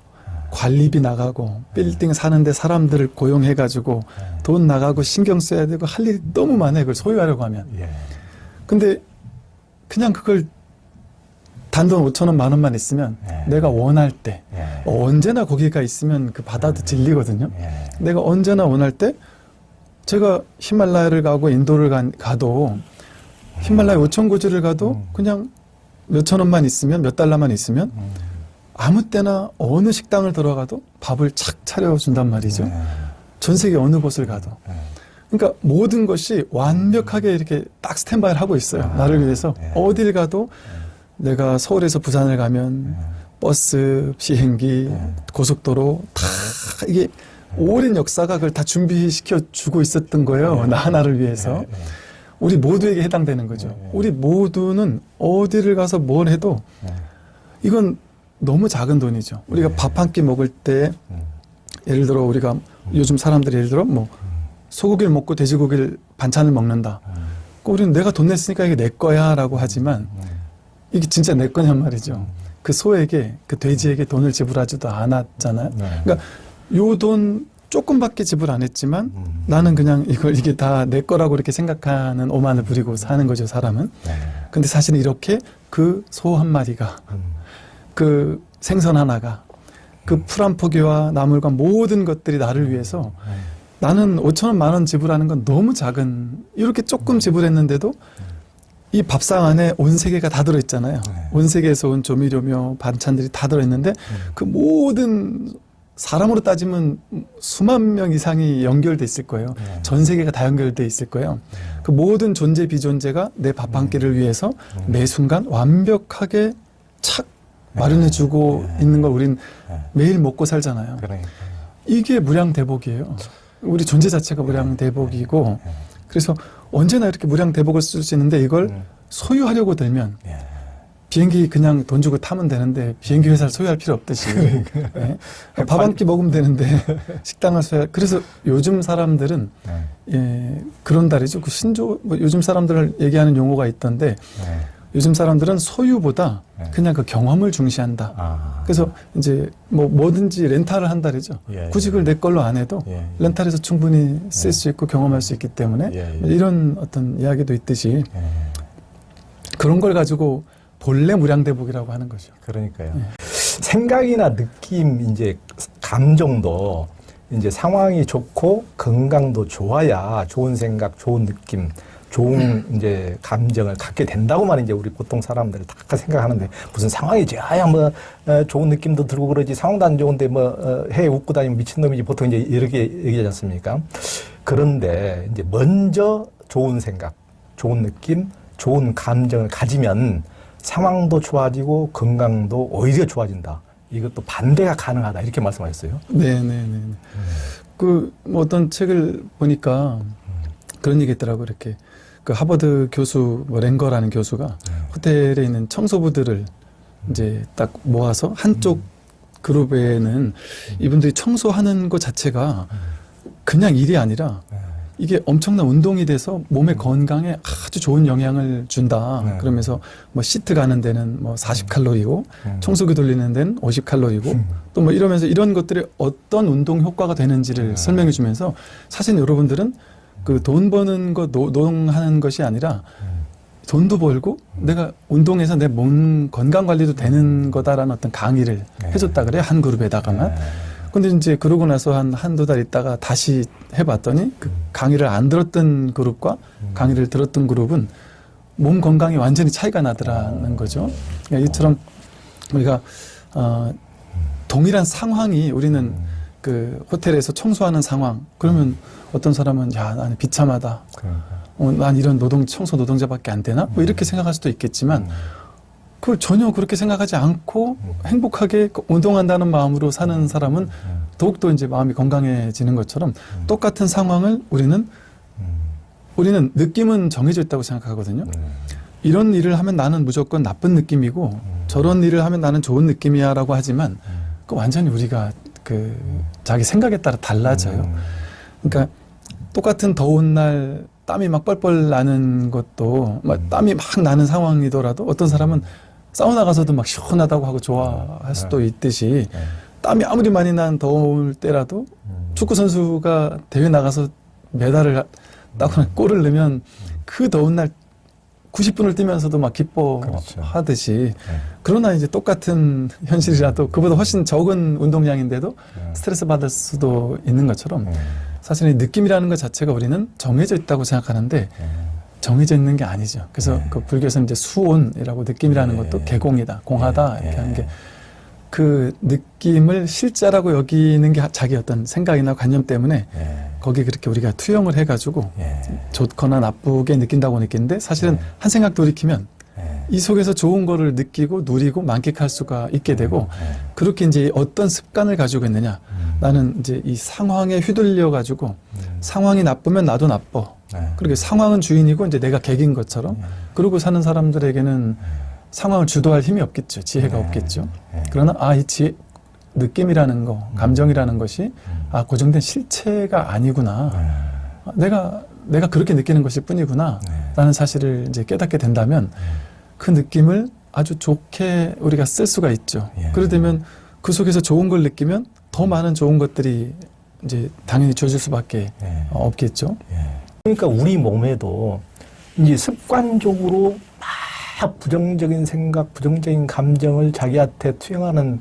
관리비 나가고 빌딩 사는데 사람들을 고용해가지고 돈 나가고 신경 써야 되고 할 일이 너무 많아요. 그걸 소유하려고 하면. 예. 근데 그냥 그걸 단돈 5천 원, 만 원만 있으면 네. 내가 원할 때 예. 언제나 거기가 있으면 그 바다도 질리거든요. 예. 내가 언제나 원할 때 제가 히말라야를 가고 인도를 간- 가도 히말라야 5천 고지를 가도 음. 그냥 몇천 원만 있으면 몇 달러만 있으면 음. 아무 때나 어느 식당을 들어가도 밥을 착 차려준단 말이죠. 예. 전 세계 어느 곳을 가도. 예. 그러니까 모든 것이 완벽하게 이렇게 딱 스탠바이를 하고 있어요. 아, 나를 위해서. 예. 어딜 가도 내가 서울에서 부산을 가면 버스, 비행기, 예. 고속도로 다 이게 오랜 역사가 그걸 다 준비시켜 주고 있었던 거예요. 예. 나 하나를 위해서. 예. 우리 모두에게 해당되는 거죠. 예. 우리 모두는 어디를 가서 뭘 해도 예. 이건 너무 작은 돈이죠. 우리가 네. 밥한 끼 먹을 때 음. 예를 들어 우리가 요즘 사람들이 예를 들어 뭐 소고기를 먹고 돼지고기를 반찬을 먹는다. 음. 그 우리는 내가 돈 냈으니까 이게 내 거야 라고 하지만 음. 이게 진짜 내 거냔 말이죠. 그 소에게 그 돼지에게 돈을 지불하지도 않았잖아요. 네. 그러니까 요 돈 조금밖에 지불 안 했지만 음. 나는 그냥 이걸 이게 다 내 거라고 이렇게 생각하는 오만을 부리고 사는 거죠 사람은. 네. 근데 사실은 이렇게 그 소 한 마리가 음. 그 생선 하나가 그 풀 한 포기와 나물과 모든 것들이 나를 위해서 네. 나는 5천 원, 만 원 지불하는 건 너무 작은 이렇게 조금 지불했는데도 이 밥상 안에 온 세계가 다 들어있잖아요. 네. 온 세계에서 온 조미료며 반찬들이 다 들어있는데 음. 그 모든 사람으로 따지면 수만 명 이상이 연결돼 있을 거예요. 네. 전 세계가 다 연결돼 있을 거예요. 그 모든 존재 비존재가 내 밥 한 끼를 위해서 음. 매 순간 완벽하게 착 마련해주고 네. 있는 걸 우린 네. 매일 먹고 살잖아요. 그러니까. 이게 무량대복이에요. 우리 존재 자체가 무량대복이고 네. 그래서 언제나 이렇게 무량 대복을 쓸 수 있는데 이걸 음. 소유하려고 들면 예. 비행기 그냥 돈 주고 타면 되는데 비행기 회사를 소유할 필요 없듯이 예? [LAUGHS] 밥한 끼 먹으면 되는데 [LAUGHS] 식당을 소유 그래서 요즘 사람들은 네. 예, 그런 달이죠 그 신조 뭐 요즘 사람들을 얘기하는 용어가 있던데 네. 요즘 사람들은 소유보다 네. 그냥 그 경험을 중시한다 아. 그래서 이제 뭐 뭐든지 렌탈을 한다르죠 예, 예. 굳이 그걸 내 걸로 안 해도 예, 예. 렌탈해서 충분히 쓸 수 있고 경험할 수 있기 때문에 예, 예. 이런 어떤 이야기도 있듯이 예. 그런 걸 가지고 본래 무량대복이라고 하는 거죠. 그러니까요. 네. 생각이나 느낌, 이제 감정도 이제 상황이 좋고 건강도 좋아야 좋은 생각, 좋은 느낌, 좋은 이제 감정을 갖게 된다고만 이제 우리 보통 사람들이 다 생각하는데 무슨 상황이 좋아야 뭐 어, 좋은 느낌도 들고 그러지 상황도 안 좋은데 뭐 어, 해 웃고 다니면 미친놈이지 보통 이제 이렇게 얘기하지 않습니까? 그런데 이제 먼저 좋은 생각, 좋은 느낌, 좋은 감정을 가지면 상황도 좋아지고 건강도 오히려 좋아진다. 이것도 반대가 가능하다. 이렇게 말씀하셨어요. 네, 네, 네. 그뭐 어떤 책을 보니까 그런 얘기 있더라고 이렇게 그 하버드 교수 뭐 랭거라는 교수가 호텔에 있는 청소부들을 이제 딱 모아서 한쪽 그룹에는 이분들이 청소하는 것 자체가 그냥 일이 아니라 이게 엄청난 운동이 돼서 몸의 건강에 아주 좋은 영향을 준다. 네. 그러면서 뭐 시트 가는 데는 뭐 40칼로리고 음. 청소기 돌리는 데는 50칼로리고 음. 또뭐 이러면서 이런 것들이 어떤 운동 효과가 되는지를 네. 설명해 주면서 사실 여러분들은 그 돈 버는 거 노동하는 것이 아니라 음. 돈도 벌고 내가 운동해서 내 몸 건강 관리도 되는 거다라는 어떤 강의를 네. 해줬다 그래요 한 그룹에다가만 근데 이제 그러고 나서 한 한두 달 있다가 다시 해봤더니 그 강의를 안 들었던 그룹과 강의를 들었던 그룹은 몸 건강이 완전히 차이가 나더라는 거죠. 그러니까 이처럼 우리가 어, 동일한 상황이 우리는 그 호텔에서 청소하는 상황. 그러면 어떤 사람은 야 나는 비참하다. 그러니까. 어, 난 이런 노동 청소 노동자밖에 안 되나? 뭐 이렇게 생각할 수도 있겠지만 그걸 전혀 그렇게 생각하지 않고 행복하게 운동한다는 마음으로 사는 사람은 더욱더 이제 마음이 건강해지는 것처럼 똑같은 상황을 우리는 우리는 느낌은 정해져 있다고 생각하거든요. 이런 일을 하면 나는 무조건 나쁜 느낌이고 저런 일을 하면 나는 좋은 느낌이야 라고 하지만 그 완전히 우리가 그 자기 생각에 따라 달라져요. 그러니까 똑같은 더운 날 땀이 막 뻘뻘 나는 것도 막 땀이 막 나는 상황이더라도 어떤 사람은 사우나 가서도 막 시원하다고 하고 좋아할 수도 있듯이 땀이 아무리 많이 난 더울 때라도 축구 선수가 대회 나가서 메달을 따거나 골을 넣으면 그 더운 날 90분을 뛰면서도 막 그렇죠. 기뻐하듯이 그러나 이제 똑같은 현실이라도 그보다 훨씬 적은 운동량인데도 스트레스 받을 수도 있는 것처럼 사실 이 느낌이라는 것 자체가 우리는 정해져 있다고 생각하는데 정해져 있는 게 아니죠. 그래서 네. 그 불교에서는 이제 수온이라고 느낌이라는 네. 것도 개공이다, 공하다 네. 이렇게 하는 게 그 느낌을 실제라고 여기는 게 자기 어떤 생각이나 관념 때문에 거기 그렇게 우리가 투영을 해가지고 좋거나 나쁘게 느낀다고 느끼는데 사실은 네. 한 생각 돌이키면 이 속에서 좋은 거를 느끼고 누리고 만끽할 수가 있게 되고 그렇게 이제 어떤 습관을 가지고 있느냐. 나는 이제 이 상황에 휘둘려 가지고 상황이 나쁘면 나도 나빠. 그렇게 상황은 주인이고 이제 내가 객인 것처럼 그러고 사는 사람들에게는 상황을 주도할 힘이 없겠죠. 지혜가 네. 없겠죠. 그러나 아이 지혜 느낌이라는 거 감정이라는 것이 아 고정된 실체가 아니구나. 아, 내가 내가 그렇게 느끼는 것일 뿐이구나. 라는 사실을 이제 깨닫게 된다면 그 느낌을 아주 좋게 우리가 쓸 수가 있죠. 예. 그러되면 그 속에서 좋은 걸 느끼면 더 많은 좋은 것들이 이제 당연히 주어질 수밖에 어, 없겠죠. 그러니까 우리 몸에도 이제 습관적으로 막 부정적인 생각, 부정적인 감정을 자기한테 투영하는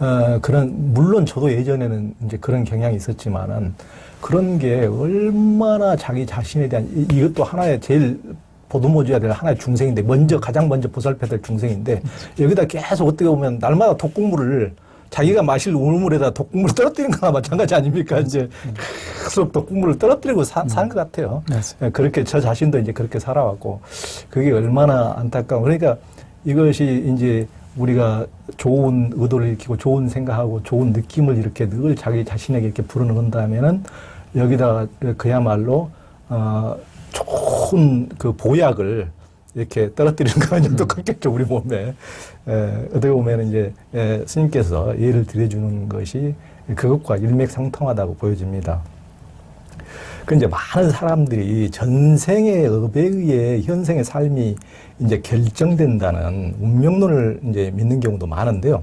어, 그런 물론 저도 예전에는 이제 그런 경향이 있었지만은 그런 게 얼마나 자기 자신에 대한 이- 이것도 하나의 제일 보듬어줘야 될 하나의 중생인데 먼저 가장 먼저 보살펴야 될 중생인데 여기다 계속 어떻게 보면 날마다 독국물을 자기가 마실 우물에다 독국물을 떨어뜨리는 거나 마찬가지 아닙니까? 이제 계속 독국물을 떨어뜨리고 사, 사는 것 같아요. 맞습니다. 예, 그렇게 저 자신도 이제 그렇게 살아왔고 그게 얼마나 안타까워. 그러니까 이것이 이제 우리가 좋은 의도를 일으키고 좋은 생각하고 좋은 느낌을 이렇게 늘 자기 자신에게 이렇게 불어넣는다면은 여기다가 그야말로 어 좋은 그 보약을 이렇게 떨어뜨리는 거랑 좀 똑같겠죠 우리 몸에 에, 어떻게 보면 이제 에, 스님께서 예를 들어주는 것이 그것과 일맥상통하다고 보여집니다. 그 이제 많은 사람들이 전생의 업에 의해 현생의 삶이 이제 결정된다는 운명론을 이제 믿는 경우도 많은데요.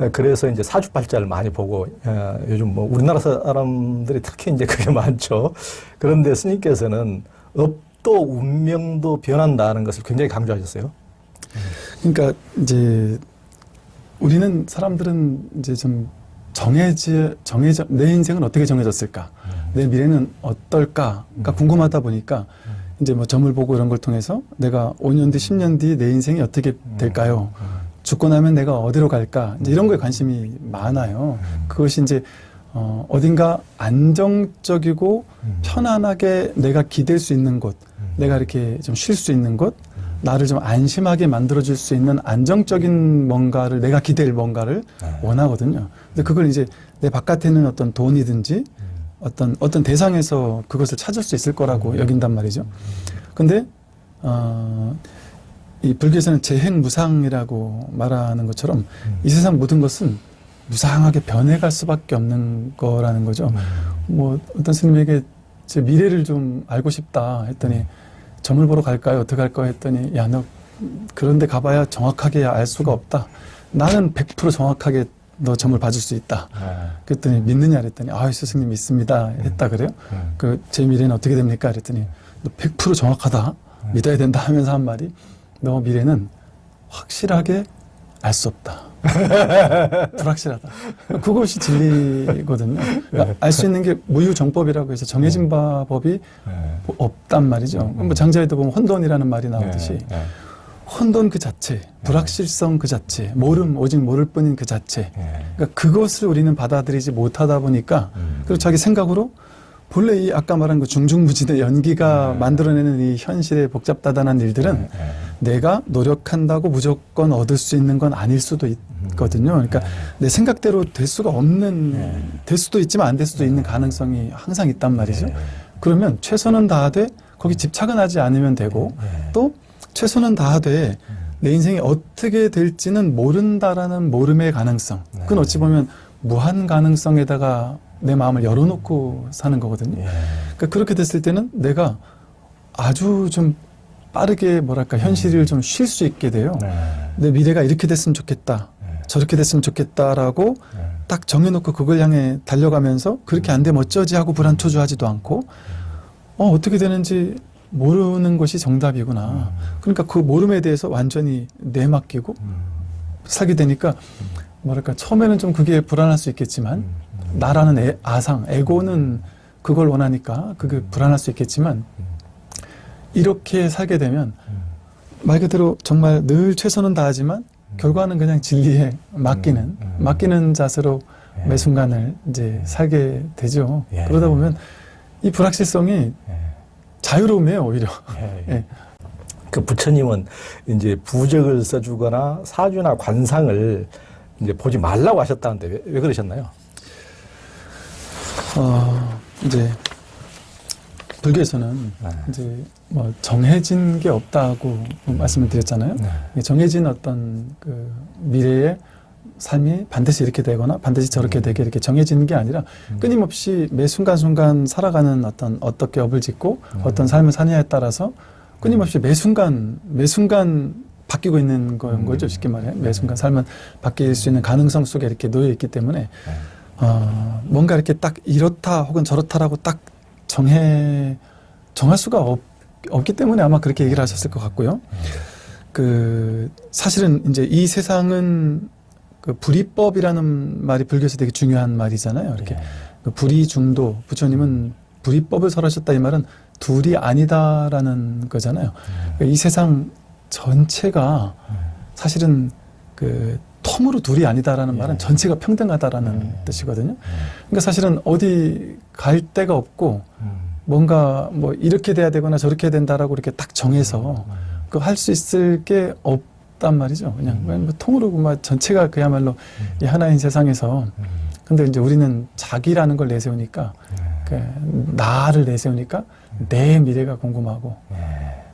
에, 그래서 이제 사주팔자를 많이 보고 어, 요즘 뭐 우리나라 사람들이 특히 이제 그게 [LAUGHS] 많죠. 그런데 스님께서는 업 도 운명도 변한다는 것을 굉장히 강조하셨어요. 그러니까 이제 우리는 사람들은 이제 좀 정해지 정해져 내 인생은 어떻게 정해졌을까? 내 미래는 어떨까가 궁금하다 보니까 이제 뭐 점을 보고 이런 걸 통해서 내가 5년 뒤 10년 뒤 내 인생이 어떻게 될까요? 죽고 나면 내가 어디로 갈까? 이제 이런 거에 관심이 많아요. 그것이 이제 어, 어딘가 안정적이고 편안하게 내가 기댈 수 있는 곳 내가 이렇게 좀 쉴 수 있는 곳 나를 좀 안심하게 만들어줄 수 있는 안정적인 뭔가를 내가 기댈 뭔가를 네. 원하거든요. 근데 그걸 이제 내 바깥에 있는 어떤 돈이든지 어떤 어떤 대상에서 그것을 찾을 수 있을 거라고 여긴단 말이죠. 근데 어, 이 불교에서는 재행무상이라고 말하는 것처럼 이 세상 모든 것은 무상하게 변해갈 수밖에 없는 거라는 거죠. 뭐 어떤 스님에게 제 미래를 좀 알고 싶다 했더니 점을 보러 갈까요? 어떻게 할까요? 했더니 야 너 그런데 가봐야 정확하게 알 수가 없다. 나는 100% 정확하게 너 점을 봐줄 수 있다. 그랬더니 믿느냐 그랬더니 아 스승님 믿습니다 했다 그래요. 그 제 미래는 어떻게 됩니까? 그랬더니 너 100% 정확하다. 믿어야 된다 하면서 한 말이 너 미래는 확실하게 알 수 없다. [LAUGHS] 불확실하다. 그것이 진리거든요. 그러니까 알수 있는 게 무유정법이라고 해서 정해진 바 법이 뭐 없단 말이죠. 뭐 장자에도 보면 혼돈이라는 말이 나오듯이 혼돈 그 자체, 불확실성 그 자체, 모름 오직 모를 뿐인 그 자체. 그러니까 그것을 우리는 받아들이지 못하다 보니까 그리고 자기 생각으로 본래 이 아까 말한 그 중중무진의 연기가 만들어내는 이 현실의 복잡다단한 일들은 내가 노력한다고 무조건 얻을 수 있는 건 아닐 수도 있거든요. 그러니까 내 생각대로 될 수가 없는, 될 수도 있지만 안 될 수도 있는 가능성이 항상 있단 말이죠. 그러면 최선은 다하되 거기 집착은 하지 않으면 되고 또 최선은 다하되 내 인생이 어떻게 될지는 모른다라는 모름의 가능성. 그건 어찌 보면 무한 가능성에다가 내 마음을 열어놓고 사는 거거든요. 그러니까 그렇게 됐을 때는 내가 아주 좀 빠르게 뭐랄까 현실을 좀쉴 수 있게 돼요. 내 미래가 이렇게 됐으면 좋겠다. 저렇게 됐으면 좋겠다라고 딱 정해놓고 그걸 향해 달려가면서 그렇게 안 되면 어쩌지 하고 불안초조하지도 않고 어, 어떻게 되는지 모르는 것이 정답이구나. 그러니까 그 모름에 대해서 완전히 내맡기고 살게 되니까 뭐랄까 처음에는 좀 그게 불안할 수 있겠지만 나라는 애- 아상, 에고는 그걸 원하니까 그게 불안할 수 있겠지만 이렇게 살게 되면 말 그대로 정말 늘 최선은 다하지만 결과는 그냥 진리에 맡기는 음, 음. 맡기는 자세로 예. 매 순간을 이제 살게 되죠. 예. 그러다 보면 이 불확실성이 자유로움이에요 오히려. 예. 그 부처님은 이제 부적을 써주거나 사주나 관상을 이제 보지 말라고 하셨다는데 왜, 왜 그러셨나요? 어, 이제 불교에서는 네. 이제 뭐 정해진 게 없다고 말씀을 드렸잖아요. 네. 정해진 어떤 그 미래의 삶이 반드시 이렇게 되거나 반드시 저렇게 되게 이렇게 정해지는 게 아니라 끊임없이 매 순간순간 살아가는 어떤 어떻게 업을 짓고 어떤 삶을 사냐에 따라서 끊임없이 매 순간 매 순간 바뀌고 있는 건 거죠 쉽게 말해. 매 순간 삶은 바뀔 수 있는 가능성 속에 이렇게 놓여 있기 때문에 어, 뭔가 이렇게 딱 이렇다 혹은 저렇다라고 딱 정해 정할 수가 없, 없기 때문에 아마 그렇게 얘기를 하셨을 것 같고요. 그 사실은 이제 이 세상은 그 불이법이라는 말이 불교에서 되게 중요한 말이잖아요. 이렇게 그 불이 중도 부처님은 불이법을 설하셨다 이 말은 둘이 아니다라는 거잖아요. 그러니까 이 세상 전체가 사실은 그 통으로 둘이 아니다라는 말은 전체가 평등하다라는 뜻이거든요. 그러니까 사실은 어디 갈 데가 없고 뭔가 뭐 이렇게 돼야 되거나 저렇게 해야 된다라고 이렇게 딱 정해서 그 할 수 있을 게 없단 말이죠. 그냥 뭐 통으로 막 전체가 그야말로 이 하나인 세상에서 근데 이제 우리는 자기라는 걸 내세우니까 그 나를 내세우니까 내 미래가 궁금하고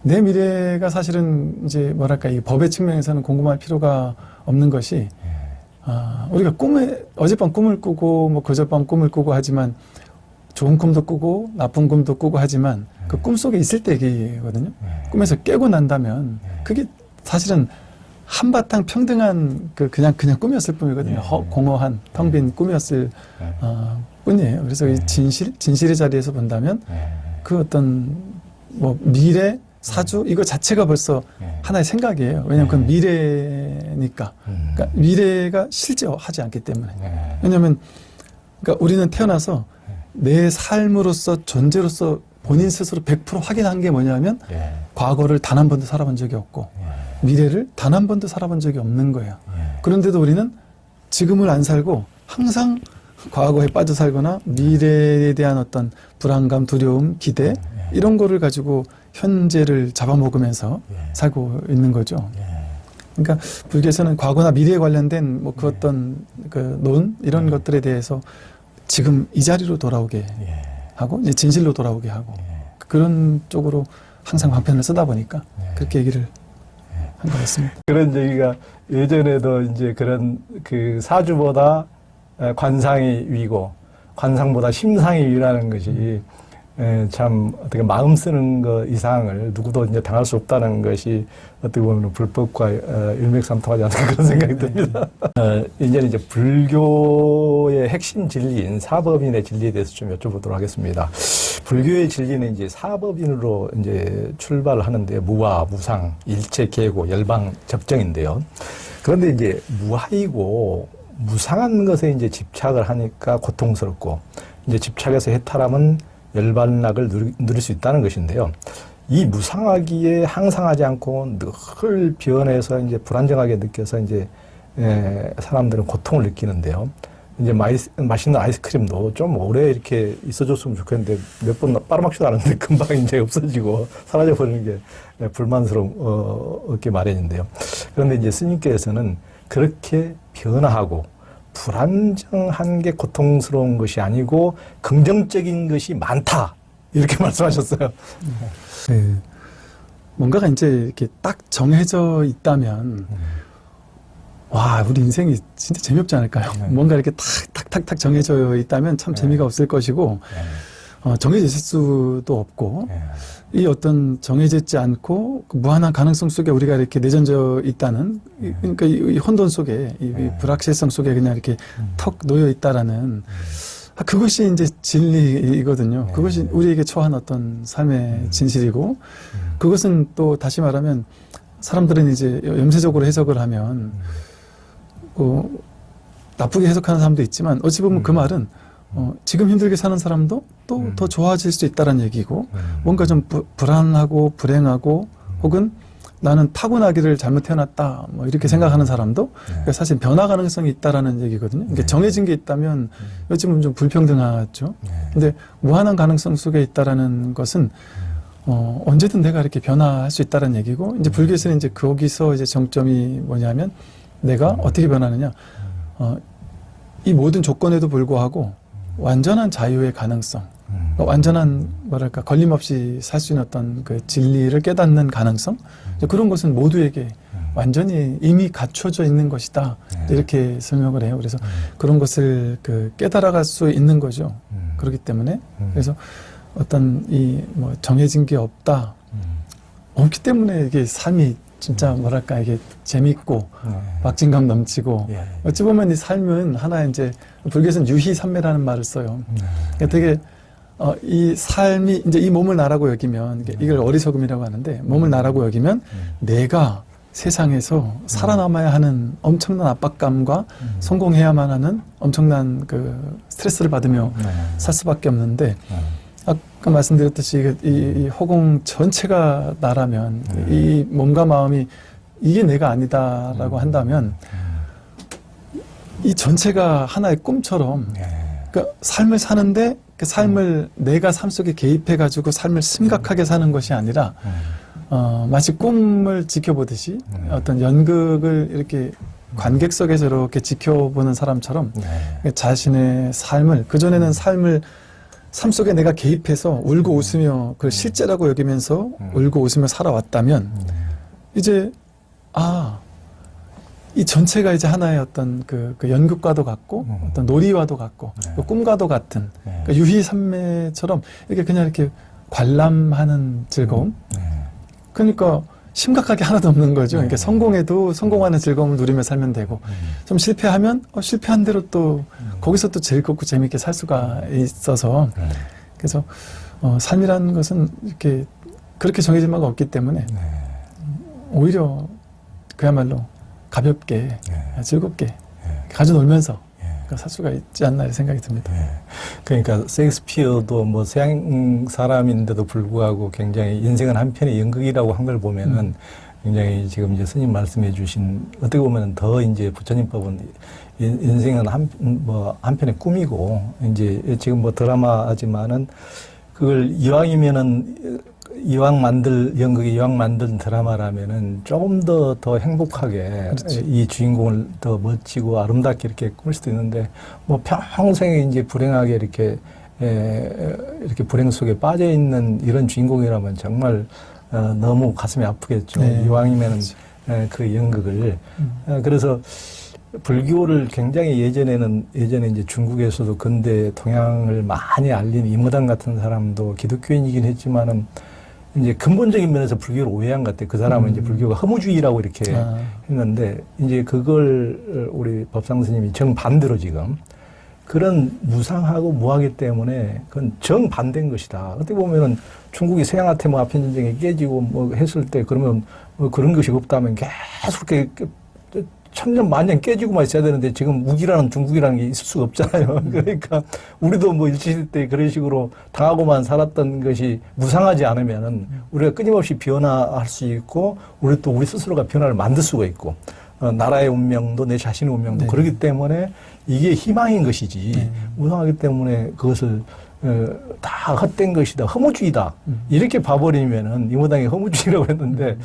내 미래가 사실은 이제 뭐랄까 이 법의 측면에서는 궁금할 필요가 없는 것이 아, 우리가 꿈에 어젯밤 꿈을 꾸고 뭐 그저밤 꿈을 꾸고 하지만 좋은 꿈도 꾸고 나쁜 꿈도 꾸고 하지만 그 꿈 속에 있을 때 얘기거든요. 꿈에서 깨고 난다면 그게 사실은 한바탕 평등한 그 그냥 그냥 꿈이었을 뿐이거든요. 허, 공허한 텅 빈 꿈이었을 어, 뿐이에요. 그래서 이 진실 진실의 자리에서 본다면 그 어떤 뭐 미래 사주? 이거 자체가 벌써 하나의 생각이에요. 왜냐하면 그건 미래니까. 그러니까 미래가 실제 하지 않기 때문에. 왜냐하면 그러니까 우리는 태어나서 내 삶으로서 존재로서 본인 스스로 100% 확인한 게 뭐냐면 과거를 단 한 번도 살아본 적이 없고 미래를 단 한 번도 살아본 적이 없는 거예요. 그런데도 우리는 지금을 안 살고 항상 과거에 빠져 살거나 미래에 대한 어떤 불안감, 두려움, 기대 이런 거를 가지고 현재를 잡아먹으면서 살고 있는 거죠. 그러니까 불교에서는 과거나 미래에 관련된 뭐 그 어떤 그 논 이런 것들에 대해서 지금 이 자리로 돌아오게 하고 이제 진실로 돌아오게 하고 그런 쪽으로 항상 방편을 쓰다 보니까 그렇게 얘기를 한것 같습니다. 그런 얘기가 예전에도 이제 그런 그 사주보다 에, 관상이 위고 관상보다 심상이 위라는 것이 에, 참 어떻게 마음 쓰는 것 이상을 누구도 이제 당할 수 없다는 것이 어떻게 보면 불법과 어, 일맥상통하지 않을까 그런 생각이 듭니다. [LAUGHS] 어, 이제는 이제 불교의 핵심 진리인 사법인의 진리에 대해서 좀 여쭤보도록 하겠습니다. 불교의 진리는 이제 사법인으로 이제 출발을 하는데 무화, 무상, 일체, 계고, 열방, 접정인데요. 그런데 이제 무하이고 무상한 것에 이제 집착을 하니까 고통스럽고 이제 집착해서 해탈하면 열반락을 누릴 수 있다는 것인데요. 이 무상하기에 항상하지 않고 늘 변해서 이제 불안정하게 느껴서 이제 에, 사람들은 고통을 느끼는데요. 이제 마이, 맛있는 아이스크림도 좀 오래 이렇게 있어줬으면 좋겠는데 몇 번 빨아먹지도 않았는데 [LAUGHS] 금방 이제 없어지고 사라져버리는 게 불만스럽게 마련인데요. 그런데 이제 스님께서는 그렇게 변화하고 불안정한 게 고통스러운 것이 아니고 긍정적인 것이 많다. 이렇게 [LAUGHS] 말씀하셨어요. 네. 뭔가가 이제 이렇게 딱 정해져 있다면 와 우리 인생이 진짜 재미없지 않을까요? 네. 뭔가 이렇게 탁탁탁탁 정해져 있다면 참 재미가 없을 것이고 어, 정해져 있을 수도 없고 이 어떤 정해져 있지 않고 그 무한한 가능성 속에 우리가 이렇게 내전져 있다는 이- 그러니까 이, 이 혼돈 속에 이, 이 불확실성 속에 그냥 이렇게 턱 놓여 있다라는 아, 그것이 이제 진리이거든요. 그것이 우리에게 처한 어떤 삶의 진실이고 그것은 또 다시 말하면 사람들은 이제 염세적으로 해석을 하면 어, 나쁘게 해석하는 사람도 있지만 어찌 보면 그 말은 어, 지금 힘들게 사는 사람도 또더 좋아질 수 있다는 얘기고 뭔가 좀 부- 불안하고 불행하고 혹은 나는 타고나기를 잘못 태어났다 뭐 이렇게 생각하는 사람도 그러니까 사실 변화 가능성이 있다라는 얘기거든요. 이게 정해진 게 있다면 어찌 보면 좀 불평등하죠. 근데 무한한 가능성 속에 있다라는 것은 어, 언제든 내가 이렇게 변화할 수 있다는 얘기고 이제 불교에서는 이제 거기서 이제 정점이 뭐냐면 내가 어떻게 변하느냐. 어, 이 모든 조건에도 불구하고 완전한 자유의 가능성 그러니까 완전한 뭐랄까 걸림 없이 살 수 있는 어떤 그 진리를 깨닫는 가능성? 그런 것은 모두에게 완전히 이미 갖춰져 있는 것이다. 이렇게 설명을 해요. 그래서 그런 것을 그 깨달아갈 수 있는 거죠. 그렇기 때문에. 그래서 어떤 이 뭐 정해진 게 없다. 없기 때문에 이게 삶이 진짜 뭐랄까 이게 재밌고 박진감 넘치고 예. 어찌 보면 이 삶은 하나 이제 불교에서는 유희삼매라는 말을 써요. 그러니까 되게 어, 이 삶이 이제 이 몸을 나라고 여기면 이게 이걸 어리석음이라고 하는데 몸을 나라고 여기면 내가 세상에서 살아남아야 하는 엄청난 압박감과 성공해야만 하는 엄청난 그 스트레스를 받으며 살 수밖에 없는데 아까 말씀드렸듯이 이게 이, 이 허공 전체가 나라면 음. 이 몸과 마음이 이게 내가 아니다라고 음. 한다면 이 전체가 하나의 꿈처럼 예. 그러니까 삶을 사는데 그 삶을 내가 삶 속에 개입해 가지고 삶을 심각하게 사는 것이 아니라 음. 어, 마치 꿈을 지켜보듯이 음. 어떤 연극을 이렇게 관객석에서 이렇게 지켜보는 사람처럼 네. 자신의 삶을 그전에는 삶을 삶 속에 내가 개입해서 울고 웃으며 그걸 실제라고 여기면서 음. 울고 웃으며 살아왔다면 음. 이제 아, 이 전체가 이제 하나의 어떤 그, 그 연극과도 같고 음. 어떤 놀이와도 같고 네. 그 꿈과도 같은 네. 그 유희산매처럼 이렇게 그냥 이렇게 관람하는 즐거움 네. 그러니까 심각하게 하나도 없는 거죠. 그러니까 네. 성공해도 성공하는 즐거움을 누리며 살면 되고 음. 좀 실패하면 어, 실패한 대로 또 음. 거기서 또 즐겁고 재밌게 살 수가 있어서 네. 그래서 어, 삶이라는 것은 이렇게 그렇게 정해진 바가 없기 때문에 네. 오히려 그야말로 가볍게 네. 즐겁게 네. 가져 놀면서 예. 살 수가 있지 않나 생각이 듭니다. 예. 그러니까 셰익스피어도 뭐 서양 사람인데도 불구하고 굉장히 인생은 한편의 연극이라고 한 걸 보면은 음. 굉장히 지금 이제 스님 말씀해 주신 어떻게 보면은 더 이제 부처님법은 인- 인생은 한, 뭐 한편의 꿈이고 이제 지금 뭐 드라마지만은 그걸 이왕이면은 이왕 만들 연극이 이왕 만든 드라마라면은 조금 더 더 행복하게 그렇지. 이 주인공을 더 멋지고 아름답게 이렇게 꾸밀 수도 있는데 뭐 평생에 이제 불행하게 이렇게 에, 이렇게 불행 속에 빠져 있는 이런 주인공이라면 정말 어, 너무 가슴이 아프겠죠. 네. 이왕이면은 에, 그 연극을 음. 어, 그래서 불교를 굉장히 예전에는 예전에 이제 중국에서도 근대 동양을 많이 알린 이무당 같은 사람도 기독교인이긴 했지만은 이제 근본적인 면에서 불교를 오해한 것 같아요. 그 사람은 음. 이제 불교가 허무주의라고 이렇게 아, 했는데 이제 그걸 우리 법상 스님이 정반대로 지금 그런 무상하고 무하기 때문에 그건 정반대인 것이다. 어떻게 보면은 중국이 서양한테 뭐 아편 전쟁에 깨지고 뭐 했을 때 그러면 뭐 그런 것이 없다면 계속 이렇게 천년 만년 깨지고만 있어야 되는데 지금 무기라는 중국이라는 게 있을 수가 없잖아요. [LAUGHS] 그러니까 우리도 뭐 일시시대 때 그런 식으로 당하고만 살았던 것이 무상하지 않으면은 우리가 끊임없이 변화할 수 있고 우리 또 우리 스스로가 변화를 만들 수가 있고 어, 나라의 운명도 내 자신의 운명도 네. 그렇기 때문에 이게 희망인 것이지 네. 무상하기 때문에 그것을 어, 다 헛된 것이다 허무주의다 음. 이렇게 봐버리면은 이무당이 허무주의라고 했는데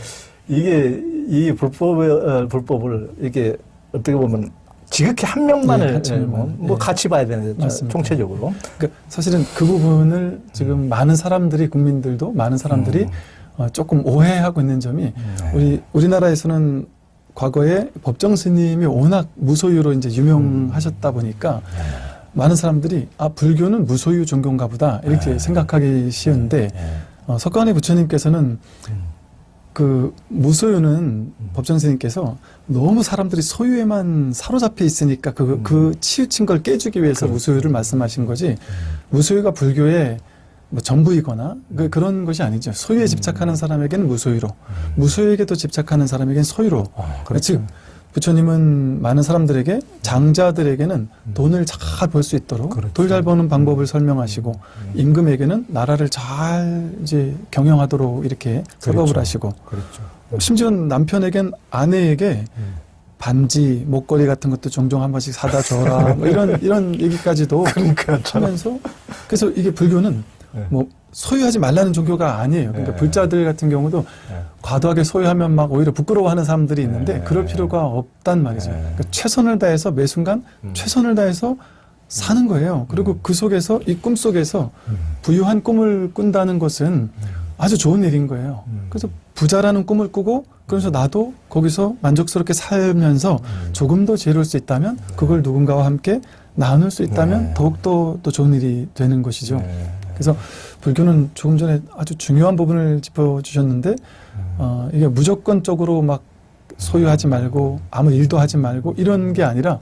이게 이 불법의 어, 불법을 이렇게 어떻게 보면 지극히 한 명만을 네, 한 예, 뭐, 명만. 뭐 예. 같이 봐야 맞습니다. 총체적으로 그러니까 사실은 그 부분을 지금 많은 사람들이 국민들도 많은 사람들이 음. 어, 조금 오해하고 있는 점이 네. 우리 우리나라에서는 과거에 법정 스님이 워낙 무소유로 이제 유명하셨다 보니까 네. 많은 사람들이 아 불교는 무소유 종교인가 보다 이렇게 네. 생각하기 쉬운데 예. 어, 석가모니 부처님께서는 음. 그 무소유는 법정 스님께서 너무 사람들이 소유에만 사로잡혀 있으니까 그, 음. 그 치우친 걸 깨주기 위해서 그렇죠. 무소유를 말씀하신 거지 무소유가 불교의 뭐 전부이거나 그, 그런 것이 아니죠. 소유에 집착하는 사람에게는 무소유로, 무소유에게도 집착하는 사람에게는 소유로. 아, 즉 부처님은 많은 사람들에게 장자들에게는 돈을 잘 벌 수 있도록 그렇죠. 돈잘 버는 방법을 설명하시고 음. 임금에게는 나라를 잘 이제 경영하도록 이렇게 설법을 그렇죠. 하시고 그렇죠. 심지어 남편에겐 아내에게 음. 반지, 목걸이 같은 것도 종종 한 번씩 사다 줘라. 뭐 이런, 이런 얘기까지도 [LAUGHS] 그러니까 참. 하면서 그래서 이게 불교는 네. 뭐 소유하지 말라는 종교가 아니에요. 그러니까 네. 불자들 같은 경우도 예. 과도하게 소유하면 막 오히려 부끄러워하는 사람들이 있는데 네. 그럴 필요가 없단 말이죠. 네. 그러니까 최선을 다해서 매 순간 음. 최선을 다해서 사는 거예요. 그리고 그 속에서 이 꿈 속에서 음. 부유한 꿈을 꾼다는 것은 아주 좋은 일인 거예요. 음. 그래서 부자라는 꿈을 꾸고 그래서 나도 거기서 만족스럽게 살면서 음. 조금 더 지혜로울 수 있다면 그걸 누군가와 함께 나눌 수 있다면 네. 더욱더 또 좋은 일이 되는 것이죠. 네. 그래서 불교는 조금 전에 아주 중요한 부분을 짚어주셨는데 음. 어, 이게 무조건적으로 막 소유하지 말고 아무 일도 하지 말고 이런 게 아니라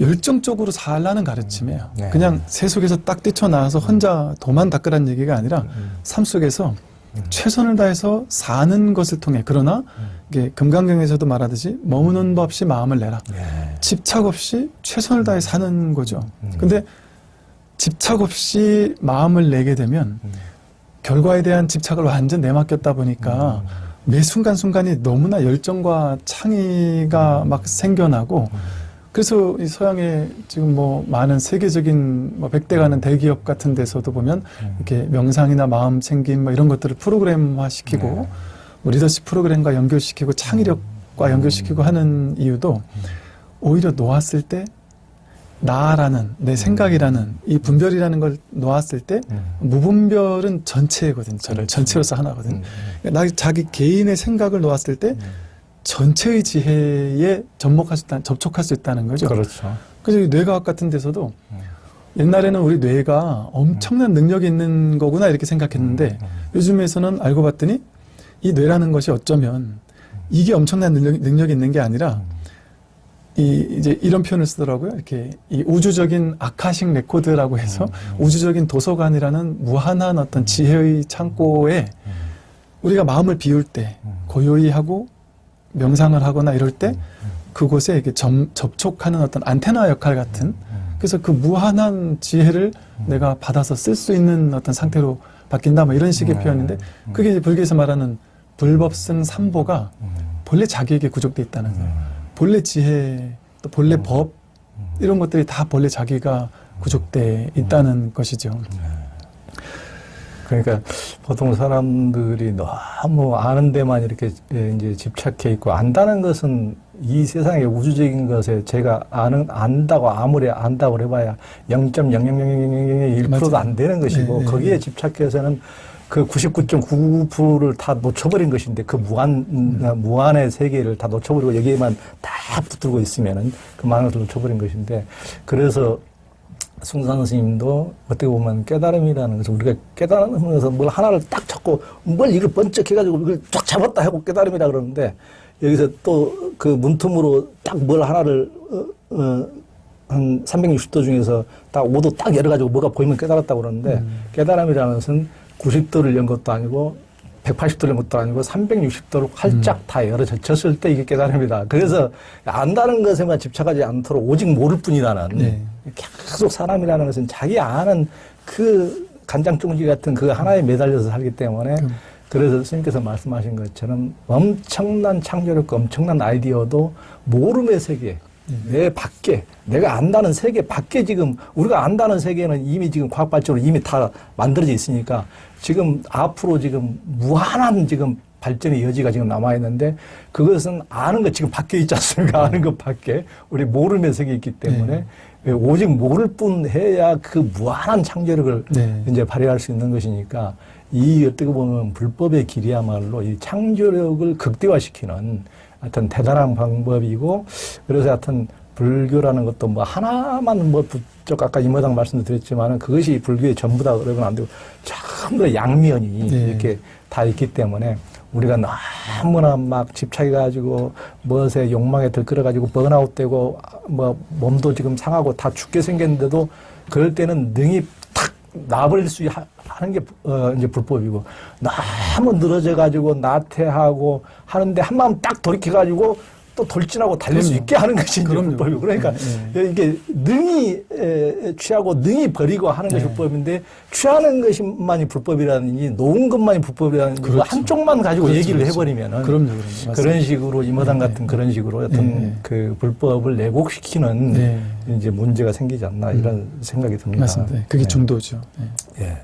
열정적으로 살라는 가르침이에요. 네. 그냥 세속에서 딱 뛰쳐나와서 혼자 도만 닦으라는 얘기가 아니라 음. 삶 속에서 음. 최선을 다해서 사는 것을 통해 그러나 음. 이게 금강경에서도 말하듯이 머무는 법 없이 마음을 내라. 예. 집착 없이 최선을 다해 사는 거죠. 음. 근데 집착 없이 마음을 내게 되면 음. 결과에 대한 집착을 완전 내맡겼다 보니까 매 순간순간이 너무나 열정과 창의가 막 생겨나고 그래서 이 서양의 지금 뭐 많은 세계적인 뭐 백대 가는 대기업 같은 데서도 보면 이렇게 명상이나 마음 챙김 뭐 이런 것들을 프로그램화 시키고 네. 뭐 리더십 프로그램과 연결시키고 창의력과 연결시키고 하는 이유도 오히려 놓았을 때 나라는 내 생각이라는 이 분별이라는 걸 놓았을 때 음. 무분별은 전체거든요. 그렇죠. 전체로서 하나거든요. 음. 그러니까 나 자기 개인의 생각을 놓았을 때 전체의 지혜에 접목할 수 있다, 접촉할 수 있다는 거죠. 그렇죠. 그래서 이 뇌과학 같은 데서도 음. 옛날에는 우리 뇌가 엄청난 능력이 있는 거구나 이렇게 생각했는데 음. 요즘에서는 알고 봤더니 이 뇌라는 것이 어쩌면 이게 엄청난 능력, 능력이 있는 게 아니라 이 이제 이런 표현을 쓰더라고요. 이렇게 이 우주적인 Akashic Record라고 해서 우주적인 도서관이라는 무한한 어떤 지혜의 창고에 우리가 마음을 비울 때 고요히 하고 명상을 하거나 이럴 때 그곳에 이렇게 점, 접촉하는 어떤 안테나 역할 같은 그래서 그 무한한 지혜를 내가 받아서 쓸 수 있는 어떤 상태로 바뀐다 뭐 이런 식의 네. 표현인데 그게 이제 불교에서 말하는 불법승 삼보가 본래 자기에게 구족돼 있다는 거예요. 본래 지혜, 또 본래 법 이런 것들이 다 본래 자기가 구족돼 있다는 것이죠. 그러니까 보통 사람들이 너무 아는 데만 이렇게 예, 이제 집착해 있고 안다는 것은 이 세상의 우주적인 것에 제가 아는 안다고 아무리 안다고 해봐야 0.00001%도 안 되는 것이고 네, 네, 거기에 네. 집착해서는 그 99.99%를 다 놓쳐버린 것인데 그 무한 음. 무한의 세계를 다 놓쳐버리고 여기에만 다 붙들고 있으면은 그 많은 것을 놓쳐버린 것인데 그래서 숭산 스님도 어떻게 보면 깨달음이라는 것을 우리가 깨달으면서 뭘 하나를 딱 잡고 뭘 이걸 번쩍 해가지고 이걸 쫙 잡았다 하고 깨달음이라 그러는데 여기서 또 그 문틈으로 딱 뭘 하나를 어, 어, 한 360도 중에서 딱 5도 딱 열어가지고 뭐가 보이면 깨달았다고 그러는데 깨달음이라는 것은 90도를 연 것도 아니고 180도를 연 것도 아니고 360도를 활짝 다 열어졌을 때 이게 깨달음이다. 그래서 안다는 것에만 집착하지 않도록 오직 모를 뿐이라는 네. 계속 사람이라는 것은 자기 아는 그 간장종지 같은 그 하나에 매달려서 살기 때문에 그래서 스님께서 말씀하신 것처럼 엄청난 창조력과 엄청난 아이디어도 모름의 세계, 내 밖에, 내가 안다는 세계 밖에 지금, 우리가 안다는 세계는 이미 지금 과학 발전으로 이미 다 만들어져 있으니까 지금 앞으로 지금 무한한 지금 발전의 여지가 지금 남아있는데 그것은 아는 것 지금 밖에 있지 않습니까? 아는 것 밖에. 우리 모름의 세계에 있기 때문에 오직 모를 뿐 해야 그 무한한 창조력을 네. 이제 발휘할 수 있는 것이니까 이 어떻게 보면 불법의 길이야말로 이 창조력을 극대화시키는 하여튼 대단한 방법이고 그래서 하여튼 불교라는 것도 뭐 하나만 뭐 부쩍 아까 이모당 말씀도 드렸지만은 그것이 불교의 전부다 그러면 안 되고 전부 다 양면이 네. 이렇게 다 있기 때문에 우리가 너무나 막 집착해가지고 무엇에 욕망에 들끓어가지고 번아웃되고 뭐 몸도 지금 상하고 다 죽게 생겼는데도 그럴 때는 능이 탁 놔버릴 수 하- 하는 게 어, 이제 불법이고 너무 늘어져 가지고 나태하고 하는데 한 마음 딱 돌이켜 가지고 또 돌진하고 달릴 수 그럼요. 있게 하는 것이 그럼요. 불법이고 그러니까 네, 이게 능이 에, 취하고 능이 버리고 하는 것이 네. 불법인데 취하는 것만이 불법이라든지 놓은 것만이 불법이라든지 그렇죠. 한쪽만 가지고 그렇죠, 얘기를 그렇죠. 해버리면은 그럼요, 그럼요. 맞습니다. 그런 식으로 이마당 네, 같은 네. 그런 식으로 어떤 네, 네. 그 불법을 내곡시키는 네. 이제 문제가 생기지 않나 이런 생각이 듭니다. 맞습니다. 네, 그게 네. 중도죠. 네. 예.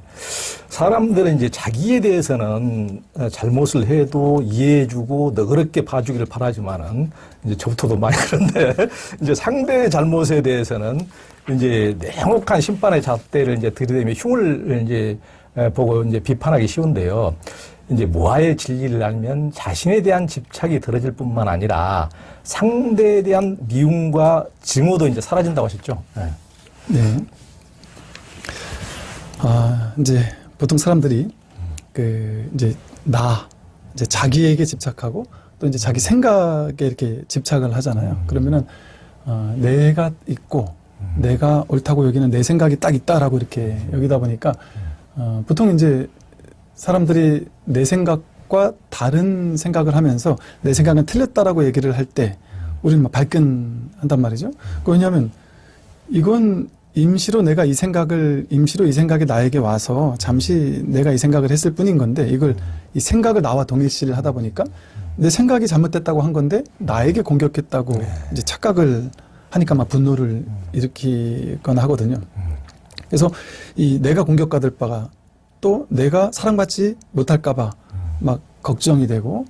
사람들은 이제 자기에 대해서는 어, 잘못을 해도 이해해주고 너그럽게 봐주기를 바라지만은 이제 저부터도 많이 [LAUGHS] 그런데 이제 상대의 잘못에 대해서는 이제 냉혹한 심판의 잣대를 이제 들이대며 흉을 이제 에, 보고 이제 비판하기 쉬운데요. 이제 무아의 진리를 알면 자신에 대한 집착이 들어질 뿐만 아니라 상대에 대한 미움과 증오도 이제 사라진다고 하셨죠. 네. 네. 아, 이제 보통 사람들이 그 이제 나 이제 자기에게 집착하고 또 이제 자기 생각에 이렇게 집착을 하잖아요. 그러면은 어, 내가 있고 내가 옳다고 여기는 내 생각이 딱 있다라고 이렇게 여기다 보니까 어, 보통 이제 사람들이 내 생각과 다른 생각을 하면서 내 생각은 틀렸다라고 얘기를 할 때 우리는 막 발끈한단 말이죠. 그 왜냐하면 이건 임시로 내가 이 생각을 임시로 이 생각이 나에게 와서 잠시 내가 이 생각을 했을 뿐인 건데 이걸 이 생각을 나와 동일시를 하다 보니까 내 생각이 잘못됐다고 한 건데 나에게 공격했다고 네. 이제 착각을 하니까 막 분노를 일으키거나 하거든요. 그래서 이 내가 공격받을 바가 또 내가 사랑받지 못할까 봐 막 걱정이 되고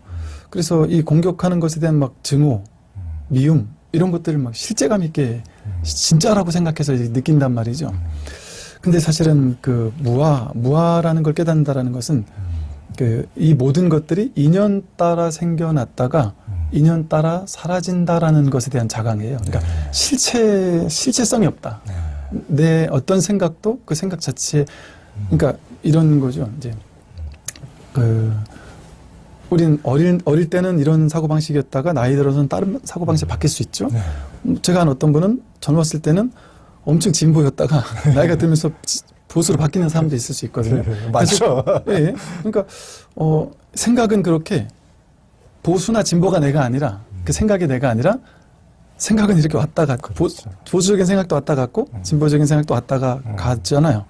그래서 이 공격하는 것에 대한 막 증오, 미움 이런 것들을 막 실제감 있게 진짜라고 생각해서 느낀단 말이죠. 근데 사실은 그 무아, 무아라는 걸 깨닫는다라는 것은 그 이 모든 것들이 인연 따라 생겨났다가 인연 따라 사라진다라는 것에 대한 자강이에요. 그러니까 실체 실체성이 없다. 내 어떤 생각도 그 생각 자체 그러니까 이런 거죠. 이제 그 우린 어릴 어릴 때는 이런 사고 방식이었다가 나이 들어서는 다른 사고 방식 이 바뀔 수 있죠. 네. 음, 제가 한 어떤 분은 젊었을 때는 엄청 진보였다가 나이가 들면서 지- 보수로 바뀌는 사람도 있을 수 있거든요. 맞죠. 예, 예. 그러니까 어, 생각은 그렇게 보수나 진보가 내가 아니라 그 생각이 내가 아니라 생각은 이렇게 왔다 갔고 보, 그렇죠. 보수적인 생각도 왔다 갔고 음. 진보적인 생각도 왔다가 음. 갔잖아요.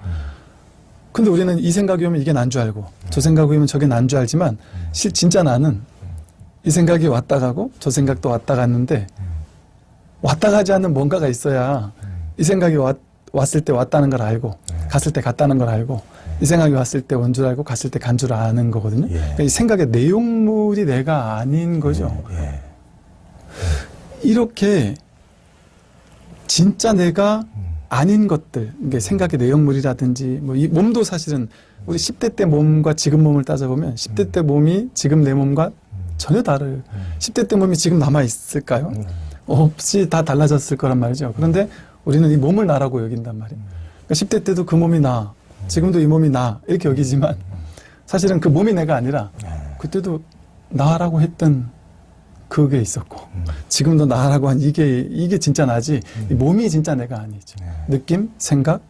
근데 우리는 이 생각이 오면 이게 난 줄 알고 음. 저 생각이 오면 저게 난 줄 알지만 실 진짜 나는 이 생각이 왔다 가고 저 생각도 왔다 갔는데 왔다 가지 않는 뭔가가 있어야 이 생각이 왔, 왔을 때 왔다는 걸 알고 네. 갔을 때 갔다는 걸 알고 이 생각이 왔을 때 온 줄 알고 갔을 때 간 줄 아는 거거든요. 예. 그러니까 이 생각의 내용물이 내가 아닌 거죠. 예. 이렇게 진짜 내가 아닌 것들, 이게 생각의 내용물이라든지, 뭐 이 몸도 사실은 우리 10대 때 몸과 지금 몸을 따져보면 10대 때 몸이 지금 내 몸과 전혀 다를, 10대 때 몸이 지금 남아있을까요? 없이 다 달라졌을 거란 말이죠. 그런데 우리는 이 몸을 나라고 여긴단 말이에요. 그러니까 10대 때도 그 몸이 나, 지금도 이 몸이 나, 이렇게 여기지만 사실은 그 몸이 내가 아니라 그때도 나라고 했던 그게 있었고 지금도 나라고 한 이게 이게 진짜 나지 이 몸이 진짜 내가 아니죠. 네. 느낌, 생각,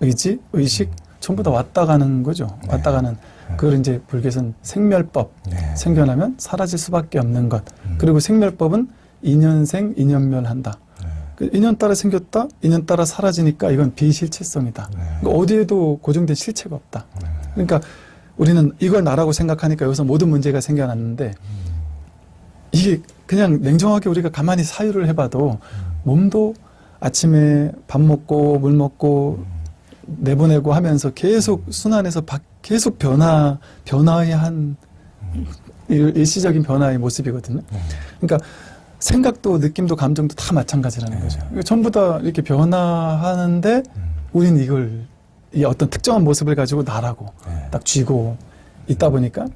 의지, 의식 전부 다 왔다 가는 거죠. 네. 왔다 가는 그걸 이제 불교에서는 생멸법 네. 생겨나면 사라질 수밖에 없는 것. 음. 그리고 생멸법은 인연생 인연멸한다. 네. 그 인연 따라 생겼다, 인연 따라 사라지니까 이건 비실체성이다. 네. 그러니까 어디에도 고정된 실체가 없다. 네. 그러니까 우리는 이걸 나라고 생각하니까 여기서 모든 문제가 생겨났는데 이게 그냥 냉정하게 우리가 가만히 사유를 해봐도 몸도 아침에 밥 먹고 물 먹고 내보내고 하면서 계속 순환해서 바- 계속 변화 변화의 한 일- 일시적인 변화의 모습이거든요. 네. 그러니까 생각도 느낌도 감정도 다 마찬가지라는 네. 거죠. 그러니까 전부 다 이렇게 변화하는데 우리는 이걸 이 어떤 특정한 모습을 가지고 나라고 네. 딱 쥐고 있다 보니까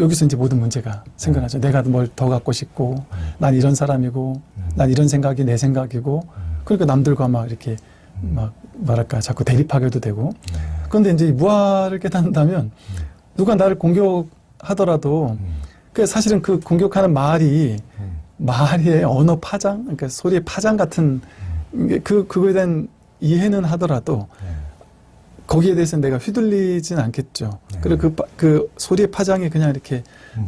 여기서 이제 모든 문제가 생겨나죠. 내가 뭘 더 갖고 싶고, 난 이런 사람이고, 난 이런 생각이 내 생각이고, 그러니까 남들과 막 이렇게 막 뭐랄까 자꾸 대립하게도 되고. 그런데 이제 이 무아를 깨닫는다면 누가 나를 공격하더라도 그 사실은 그 공격하는 말이 말의 언어 파장, 그러니까 소리의 파장 같은 게그 그거에 대한 이해는 하더라도 거기에 대해서는 내가 휘둘리진 않겠죠. 네. 그리고 그, 파- 그 소리의 파장이 그냥 이렇게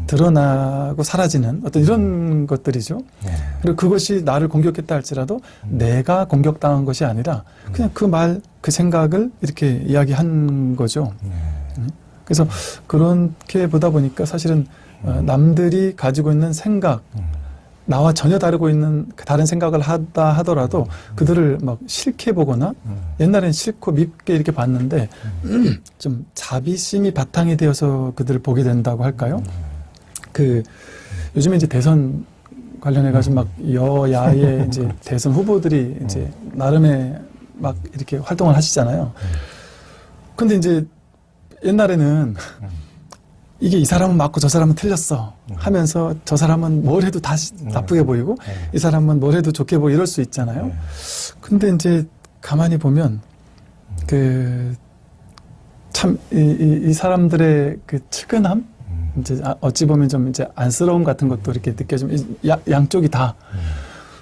드러나고 사라지는 어떤 이런 것들이죠. 네. 그리고 그것이 나를 공격했다 할지라도 내가 공격당한 것이 아니라 그냥 그 말, 그 생각을 이렇게 이야기한 거죠. 네. 그래서 그렇게 보다 보니까 사실은 어, 남들이 가지고 있는 생각, 나와 전혀 다르고 있는 그 다른 생각을 하다 하더라도 그들을 막 싫게 보거나 옛날엔 싫고 밉게 이렇게 봤는데 [CLEARS THROAT] 좀 자비심이 바탕이 되어서 그들을 보게 된다고 할까요? 그 요즘에 이제 대선 관련해 가지고 막 여야의 [LAUGHS] 이제 대선 후보들이 이제 나름의 막 이렇게 활동을 하시잖아요. 근데 이제 옛날에는 이게 이 사람은 맞고 저 사람은 틀렸어 하면서 저 사람은 뭘 해도 다 시- 나쁘게 보이고 네. 이 사람은 뭘 해도 좋게 보이고 이럴 수 있잖아요. 근데 이제 가만히 보면 그 참 이 이, 이 사람들의 그 측은함? 이제 아- 어찌 보면 좀 이제 안쓰러움 같은 것도 이렇게 느껴지면 이 야- 양쪽이 다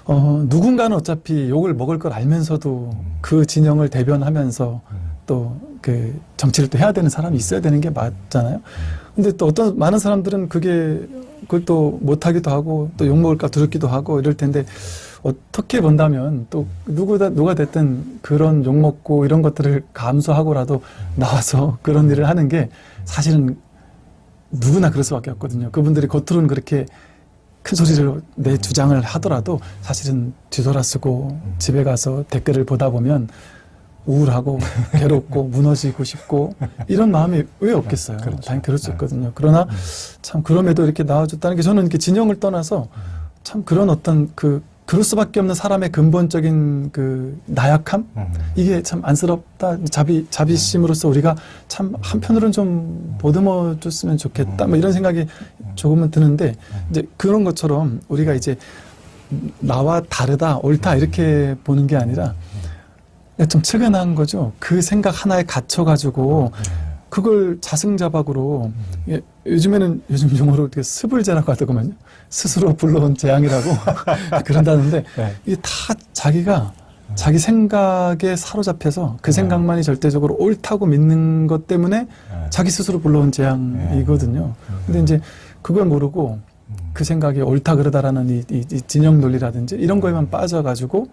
어, 누군가는 어차피 욕을 먹을 걸 알면서도 그 진영을 대변하면서 또 그 정치를 또 해야 되는 사람이 있어야 되는 게 맞잖아요. 근데 또 어떤 많은 사람들은 그게 그걸 또 못하기도 하고 또 욕먹을까 두렵기도 하고 이럴 텐데 어떻게 본다면 또 누구다 누가 됐든 그런 욕 먹고 이런 것들을 감수하고라도 나와서 그런 일을 하는 게 사실은 누구나 그럴 수밖에 없거든요. 그분들이 겉으로는 그렇게 큰 소리를 내 주장을 하더라도 사실은 뒤돌아쓰고 집에 가서 댓글을 보다 보면 우울하고 [LAUGHS] 괴롭고 무너지고 싶고 이런 마음이 왜 없겠어요. 그렇죠. 당연히 그럴 수 있거든요. 그러나 참 그럼에도 이렇게 나와줬다는 게 저는 이렇게 진영을 떠나서 참 그런 어떤 그 그럴 수밖에 없는 사람의 근본적인 그 나약함? 음. 이게 참 안쓰럽다 자비 자비심으로서 우리가 참 한편으로는 좀 보듬어 줬으면 좋겠다 뭐 이런 생각이 조금은 드는데 이제 그런 것처럼 우리가 이제 나와 다르다 옳다 이렇게 보는 게 아니라 좀 측은한 거죠. 그 생각 하나에 갇혀 가지고 그걸 자승자박으로 예, 요즘에는 요즘 용어로 어떻게 스불제라고 하더구만요. 스스로 불러온 재앙이라고 [LAUGHS] 그런다는데 네. 이게 다 자기가 자기 생각에 사로잡혀서 그 생각만이 절대적으로 옳다고 믿는 것 때문에 자기 스스로 불러온 재앙이거든요. 근데 이제 그걸 모르고 그 생각이 옳다 그러다라는 이, 이- 이 진영 논리라든지 이런 거에만 빠져가지고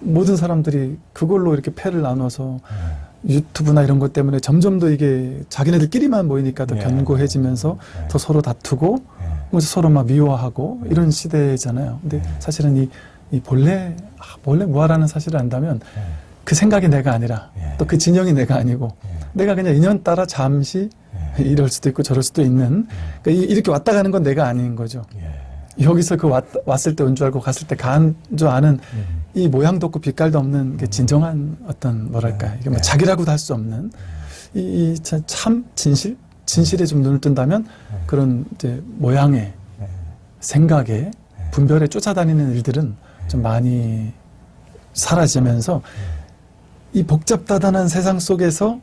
모든 사람들이 그걸로 이렇게 패를 나눠서 유튜브나 이런 것 때문에 점점 더 이게 자기네들끼리만 모이니까 더 예. 견고해지면서 예. 더 서로 다투고 그래서 서로 막 미워하고 이런 시대잖아요. 근데 사실은 이, 이 본래 아, 본래 무아라는 사실을 안다면 그 생각이 내가 아니라 예. 또그 진영이 내가 아니고 내가 그냥 인연 따라 잠시 [LAUGHS] 이럴 수도 있고 저럴 수도 있는 그러니까 이- 이렇게 왔다 가는 건 내가 아닌 거죠. 여기서 그 왔, 왔을 때 온 줄 알고 갔을 때 간 줄 아는 이 모양도 없고 빛깔도 없는 게 진정한 어떤 뭐랄까 이게 뭐 네. 자기라고도 할 수 없는 이, 이 참- 참 진실? 진실에 좀 눈을 뜬다면 그런 이제 모양의 생각에 분별에 쫓아다니는 일들은 좀 많이 사라지면서 이 복잡다단한 세상 속에서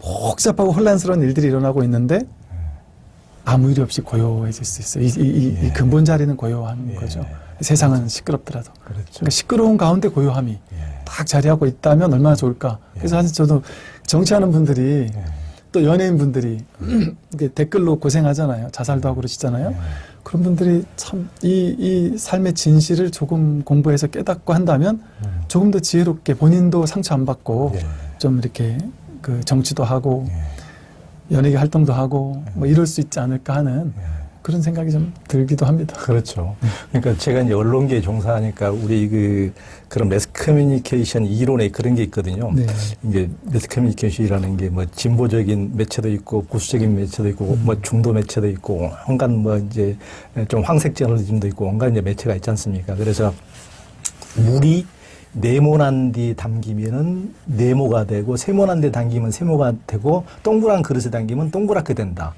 복잡하고 혼란스러운 일들이 일어나고 있는데 아무 일이 없이 고요해질 수 있어요. 이, 이, 이- 이 근본 자리는 고요한 예. 거죠. 세상은 시끄럽더라도. 그렇죠. 그러니까 시끄러운 가운데 고요함이 딱 자리하고 있다면 얼마나 좋을까. 그래서 사실 저도 정치하는 분들이 또 연예인 분들이 [CLEARS THROAT] 댓글로 고생하잖아요. 자살도 하고 그러시잖아요. 그런 분들이 참 이 이 삶의 진실을 조금 공부해서 깨닫고 한다면 조금 더 지혜롭게 본인도 상처 안 받고 예. 좀 이렇게 그 정치도 하고 연예계 활동도 하고 뭐 이럴 수 있지 않을까 하는 그런 생각이 좀 들기도 합니다. 그렇죠. 그러니까 제가 이제 언론계에 종사하니까 우리 그 그런 매스 커뮤니케이션 이론에 그런 게 있거든요. 네. 이제 매스 커뮤니케이션이라는 게 뭐 진보적인 매체도 있고 보수적인 매체도 있고 뭐 중도 매체도 있고 온갖 뭐 이제 좀 황색 저널리즘도 있고 온갖 이제 매체가 있지 않습니까? 그래서 물이 네모난 데 담기면은 네모가 되고 세모난 데 담기면 세모가 되고 동그란 그릇에 담기면 동그랗게 된다.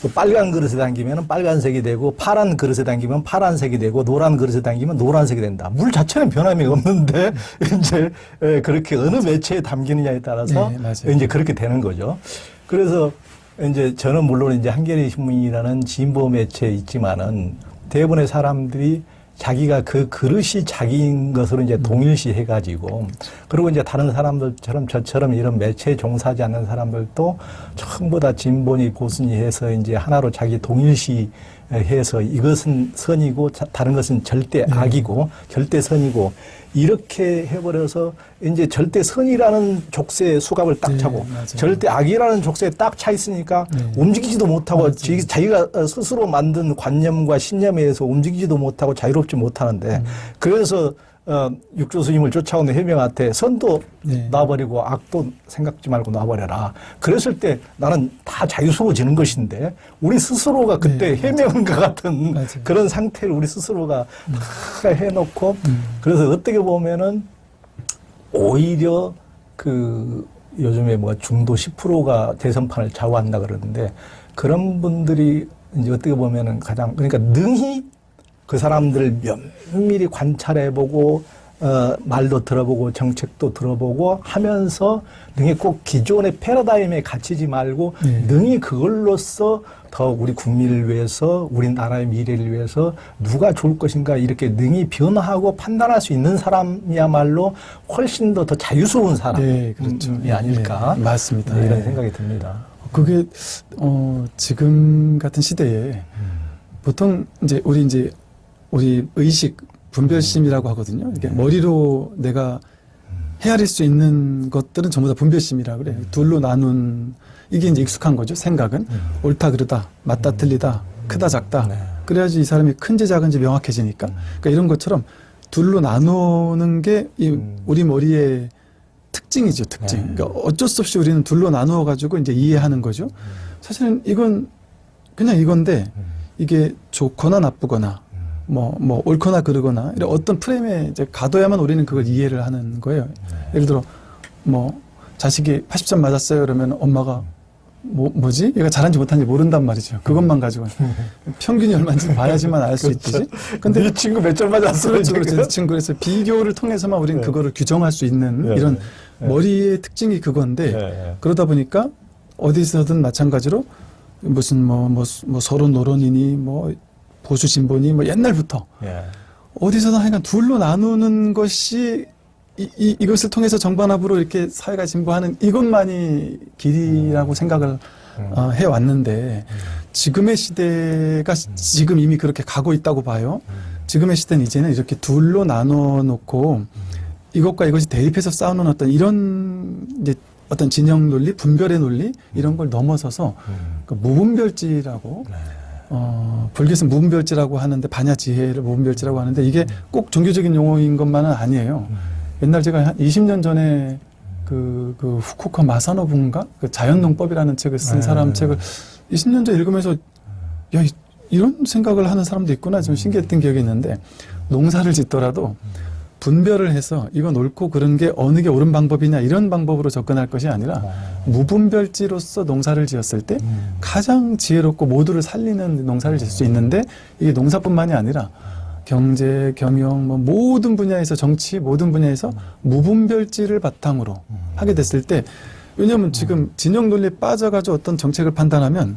또 빨간 그릇에 담기면 빨간색이 되고 파란 그릇에 담기면 파란색이 되고 노란 그릇에 담기면 노란색이 된다. 물 자체는 변함이 없는데 [LAUGHS] 이제 에, 그렇게 어느 매체에 담기느냐에 따라서 네. 이제 그렇게 되는 거죠. 그래서 이제 저는 물론 이제 한겨레 신문이라는 진보 매체에 있지만은 대부분의 사람들이 자기가 그 그릇이 자기인 것으로 이제 동일시 해가지고 그리고 이제 다른 사람들처럼 저처럼 이런 매체에 종사하지 않는 사람들도 전부 다 진보니 보수니 해서 이제 하나로 자기 동일시 해서 이것은 선이고 자- 다른 것은 절대 악이고 절대 선이고 이렇게 해버려서 이제 절대 선이라는 족쇄에 수갑을 딱 네, 차고 맞아요. 절대 악이라는 족쇄에 딱 차 있으니까 네. 움직이지도 못하고 맞아요. 지- 자기가 어, 스스로 만든 관념과 신념에 의해서 움직이지도 못하고 자유롭지 음. 못하는데 그래서 어, 육조 스님을 쫓아오는 해명한테 선도 네. 놔버리고 악도 생각지 말고 놔버려라. 그랬을 때 나는 다 자유스러워지는 것인데 우리 스스로가 그때 네, 해명과 같은 맞아요. 그런 상태를 우리 스스로가 다 해놓고 음. 그래서 어떻게 보면은 오히려 그 요즘에 뭐 중도 10%가 대선판을 좌우한다 그러는데 그런 분들이 이제 어떻게 보면은 가장 그러니까 능히 그 사람들을 면밀히 관찰해보고 어, 말도 들어보고 정책도 들어보고 하면서 능히 꼭 기존의 패러다임에 갇히지 말고 네. 능히 그걸로써 더 우리 국민을 위해서 우리나라의 미래를 위해서 누가 좋을 것인가 이렇게 능히 변화하고 판단할 수 있는 사람이야말로 훨씬 더 더 자유스러운 사람이 네, 그렇죠. 아닐까 네, 맞습니다. 네, 이런 네. 생각이 듭니다. 그게 어 지금 같은 시대에 보통 이제 우리 이제 우리 의식 분별심이라고 하거든요. 이게 머리로 내가 헤아릴 수 있는 것들은 전부 다 분별심이라 그래요. 둘로 나눈 이게 이제 익숙한 거죠. 생각은 옳다 그르다, 맞다 틀리다, 크다 작다. 네. 그래야지 이 사람이 큰지 작은지 명확해지니까. 그러니까 이런 것처럼 둘로 나누는 게이 음. 우리 머리의 특징이죠, 특징. 네. 그러니까 어쩔 수 없이 우리는 둘로 나누어 가지고 이제 이해하는 거죠. 사실은 이건 그냥 이건데 이게 좋거나 나쁘거나 뭐, 뭐, 옳거나 그르거나, 이런 어떤 프레임에 이제 가둬야만 우리는 그걸 이해를 하는 거예요. 예를 들어, 뭐, 자식이 80점 맞았어요. 그러면 엄마가, 뭐, 뭐지? 얘가 잘한지 못한지 모른단 말이죠. 그것만 가지고. [LAUGHS] 평균이 얼마인지 봐야지만 알 수 있듯이. 근데, 네 친구 몇 점 맞았어? 그렇죠, 그렇죠. 지금 그래서 비교를 통해서만 우리는 네. 그거를 규정할 수 있는 네, 이런 네. 머리의 특징이 그건데, 네. 그러다 보니까 어디서든 마찬가지로 무슨 뭐, 뭐, 뭐 서로 노론이니 뭐 보수 진보니 뭐 옛날부터 예. 어디서든 하여간 둘로 나누는 것이 이, 이, 이것을 통해서 정반합으로 이렇게 사회가 진보하는 이것만이 길이라고 생각을 음. 어, 해왔는데 지금의 시대가 지금 이미 그렇게 가고 있다고 봐요. 지금의 시대는 이제는 이렇게 둘로 나눠 놓고 이것과 이것이 대립해서 싸우는 어떤 이런 이제 어떤 진영 논리, 분별의 논리 이런 걸 넘어서서 음. 그 무분별지라고 네. 어, 불교에서 무분별지라고 하는데 반야지혜를 무분별지라고 하는데 이게 꼭 종교적인 용어인 것만은 아니에요. 음. 옛날 제가 한 20년 전에 그, 그 후쿠오카 마사노부인가 그 자연농법이라는 책을 쓴 네. 사람 책을 20년 전에 읽으면서 야 이- 이런 생각을 하는 사람도 있구나 좀 신기했던 기억이 있는데 농사를 짓더라도 분별을 해서 이건 옳고 그른 게 어느 게 옳은 방법이냐 이런 방법으로 접근할 것이 아니라 어. 무분별지로서 농사를 지었을 때 음. 가장 지혜롭고 모두를 살리는 농사를 지을 수 있는데 이게 농사뿐만이 아니라 경제, 경영, 뭐 모든 분야에서 정치, 모든 분야에서 무분별지를 바탕으로 하게 됐을 때 왜냐하면 지금 진영 논리에 빠져가지고 어떤 정책을 판단하면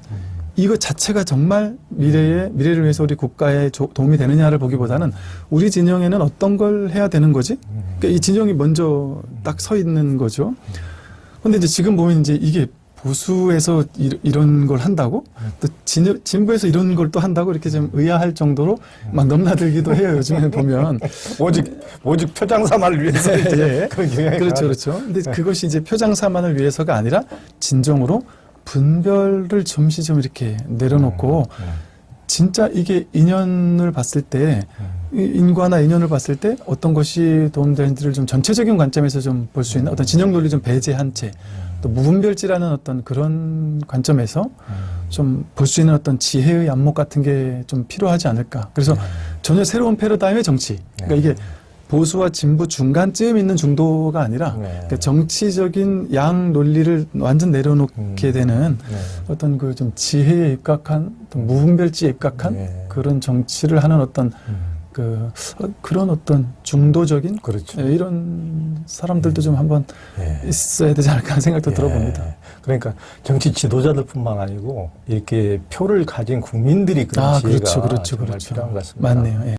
이거 자체가 정말 미래에 미래를 위해서 우리 국가에 조- 도움이 되느냐를 보기보다는 우리 진영에는 어떤 걸 해야 되는 거지? 그러니까 이 진영이 먼저 딱 서 있는 거죠. 근데 이제 지금 보면 이제 이게 보수에서 이, 이런 걸 한다고 또 진, 진보에서 이런 걸 또 한다고 이렇게 좀 의아할 정도로 막 넘나들기도 해요. 요즘에 보면 오직 오직 표장 삼아를 위해서 예. 그런 경향이 그렇죠. 그렇죠. 근데 그것이 이제 표장사만을 위해서가 아니라 진정으로 분별을 좀씩 좀 이렇게 내려놓고 음. 진짜 이게 인연을 봤을 때이 인과나 인연을 봤을 때 어떤 것이 도움되는지를 좀 전체적인 관점에서 좀 볼 수 있는 어떤 진영 논리 좀 배제한 채 또 무분별지라는 어떤 그런 관점에서 좀 볼 수 있는 어떤 지혜의 안목 같은 게 좀 필요하지 않을까. 그래서 전혀 새로운 패러다임의 정치. 그러니까 이게 보수와 진보 중간쯤 있는 중도가 아니라 네. 그러니까 정치적인 양 논리를 완전 내려놓게 음. 되는 네. 어떤 그 좀 지혜에 입각한 어떤 무분별지에 입각한 네. 그런 정치를 하는 어떤 음. 그 어, 그런 어떤 중도적인 그렇죠. 예, 이런 사람들도 좀 한번 예. 있어야 되지 않을까 하는 생각도 예. 들어봅니다. 그러니까 정치 지도자들뿐만 아니고 이렇게 표를 가진 국민들이 그런 아, 지혜가 그렇죠, 그렇죠, 그렇죠. 필요한 것 같습니다. 맞네요. 예.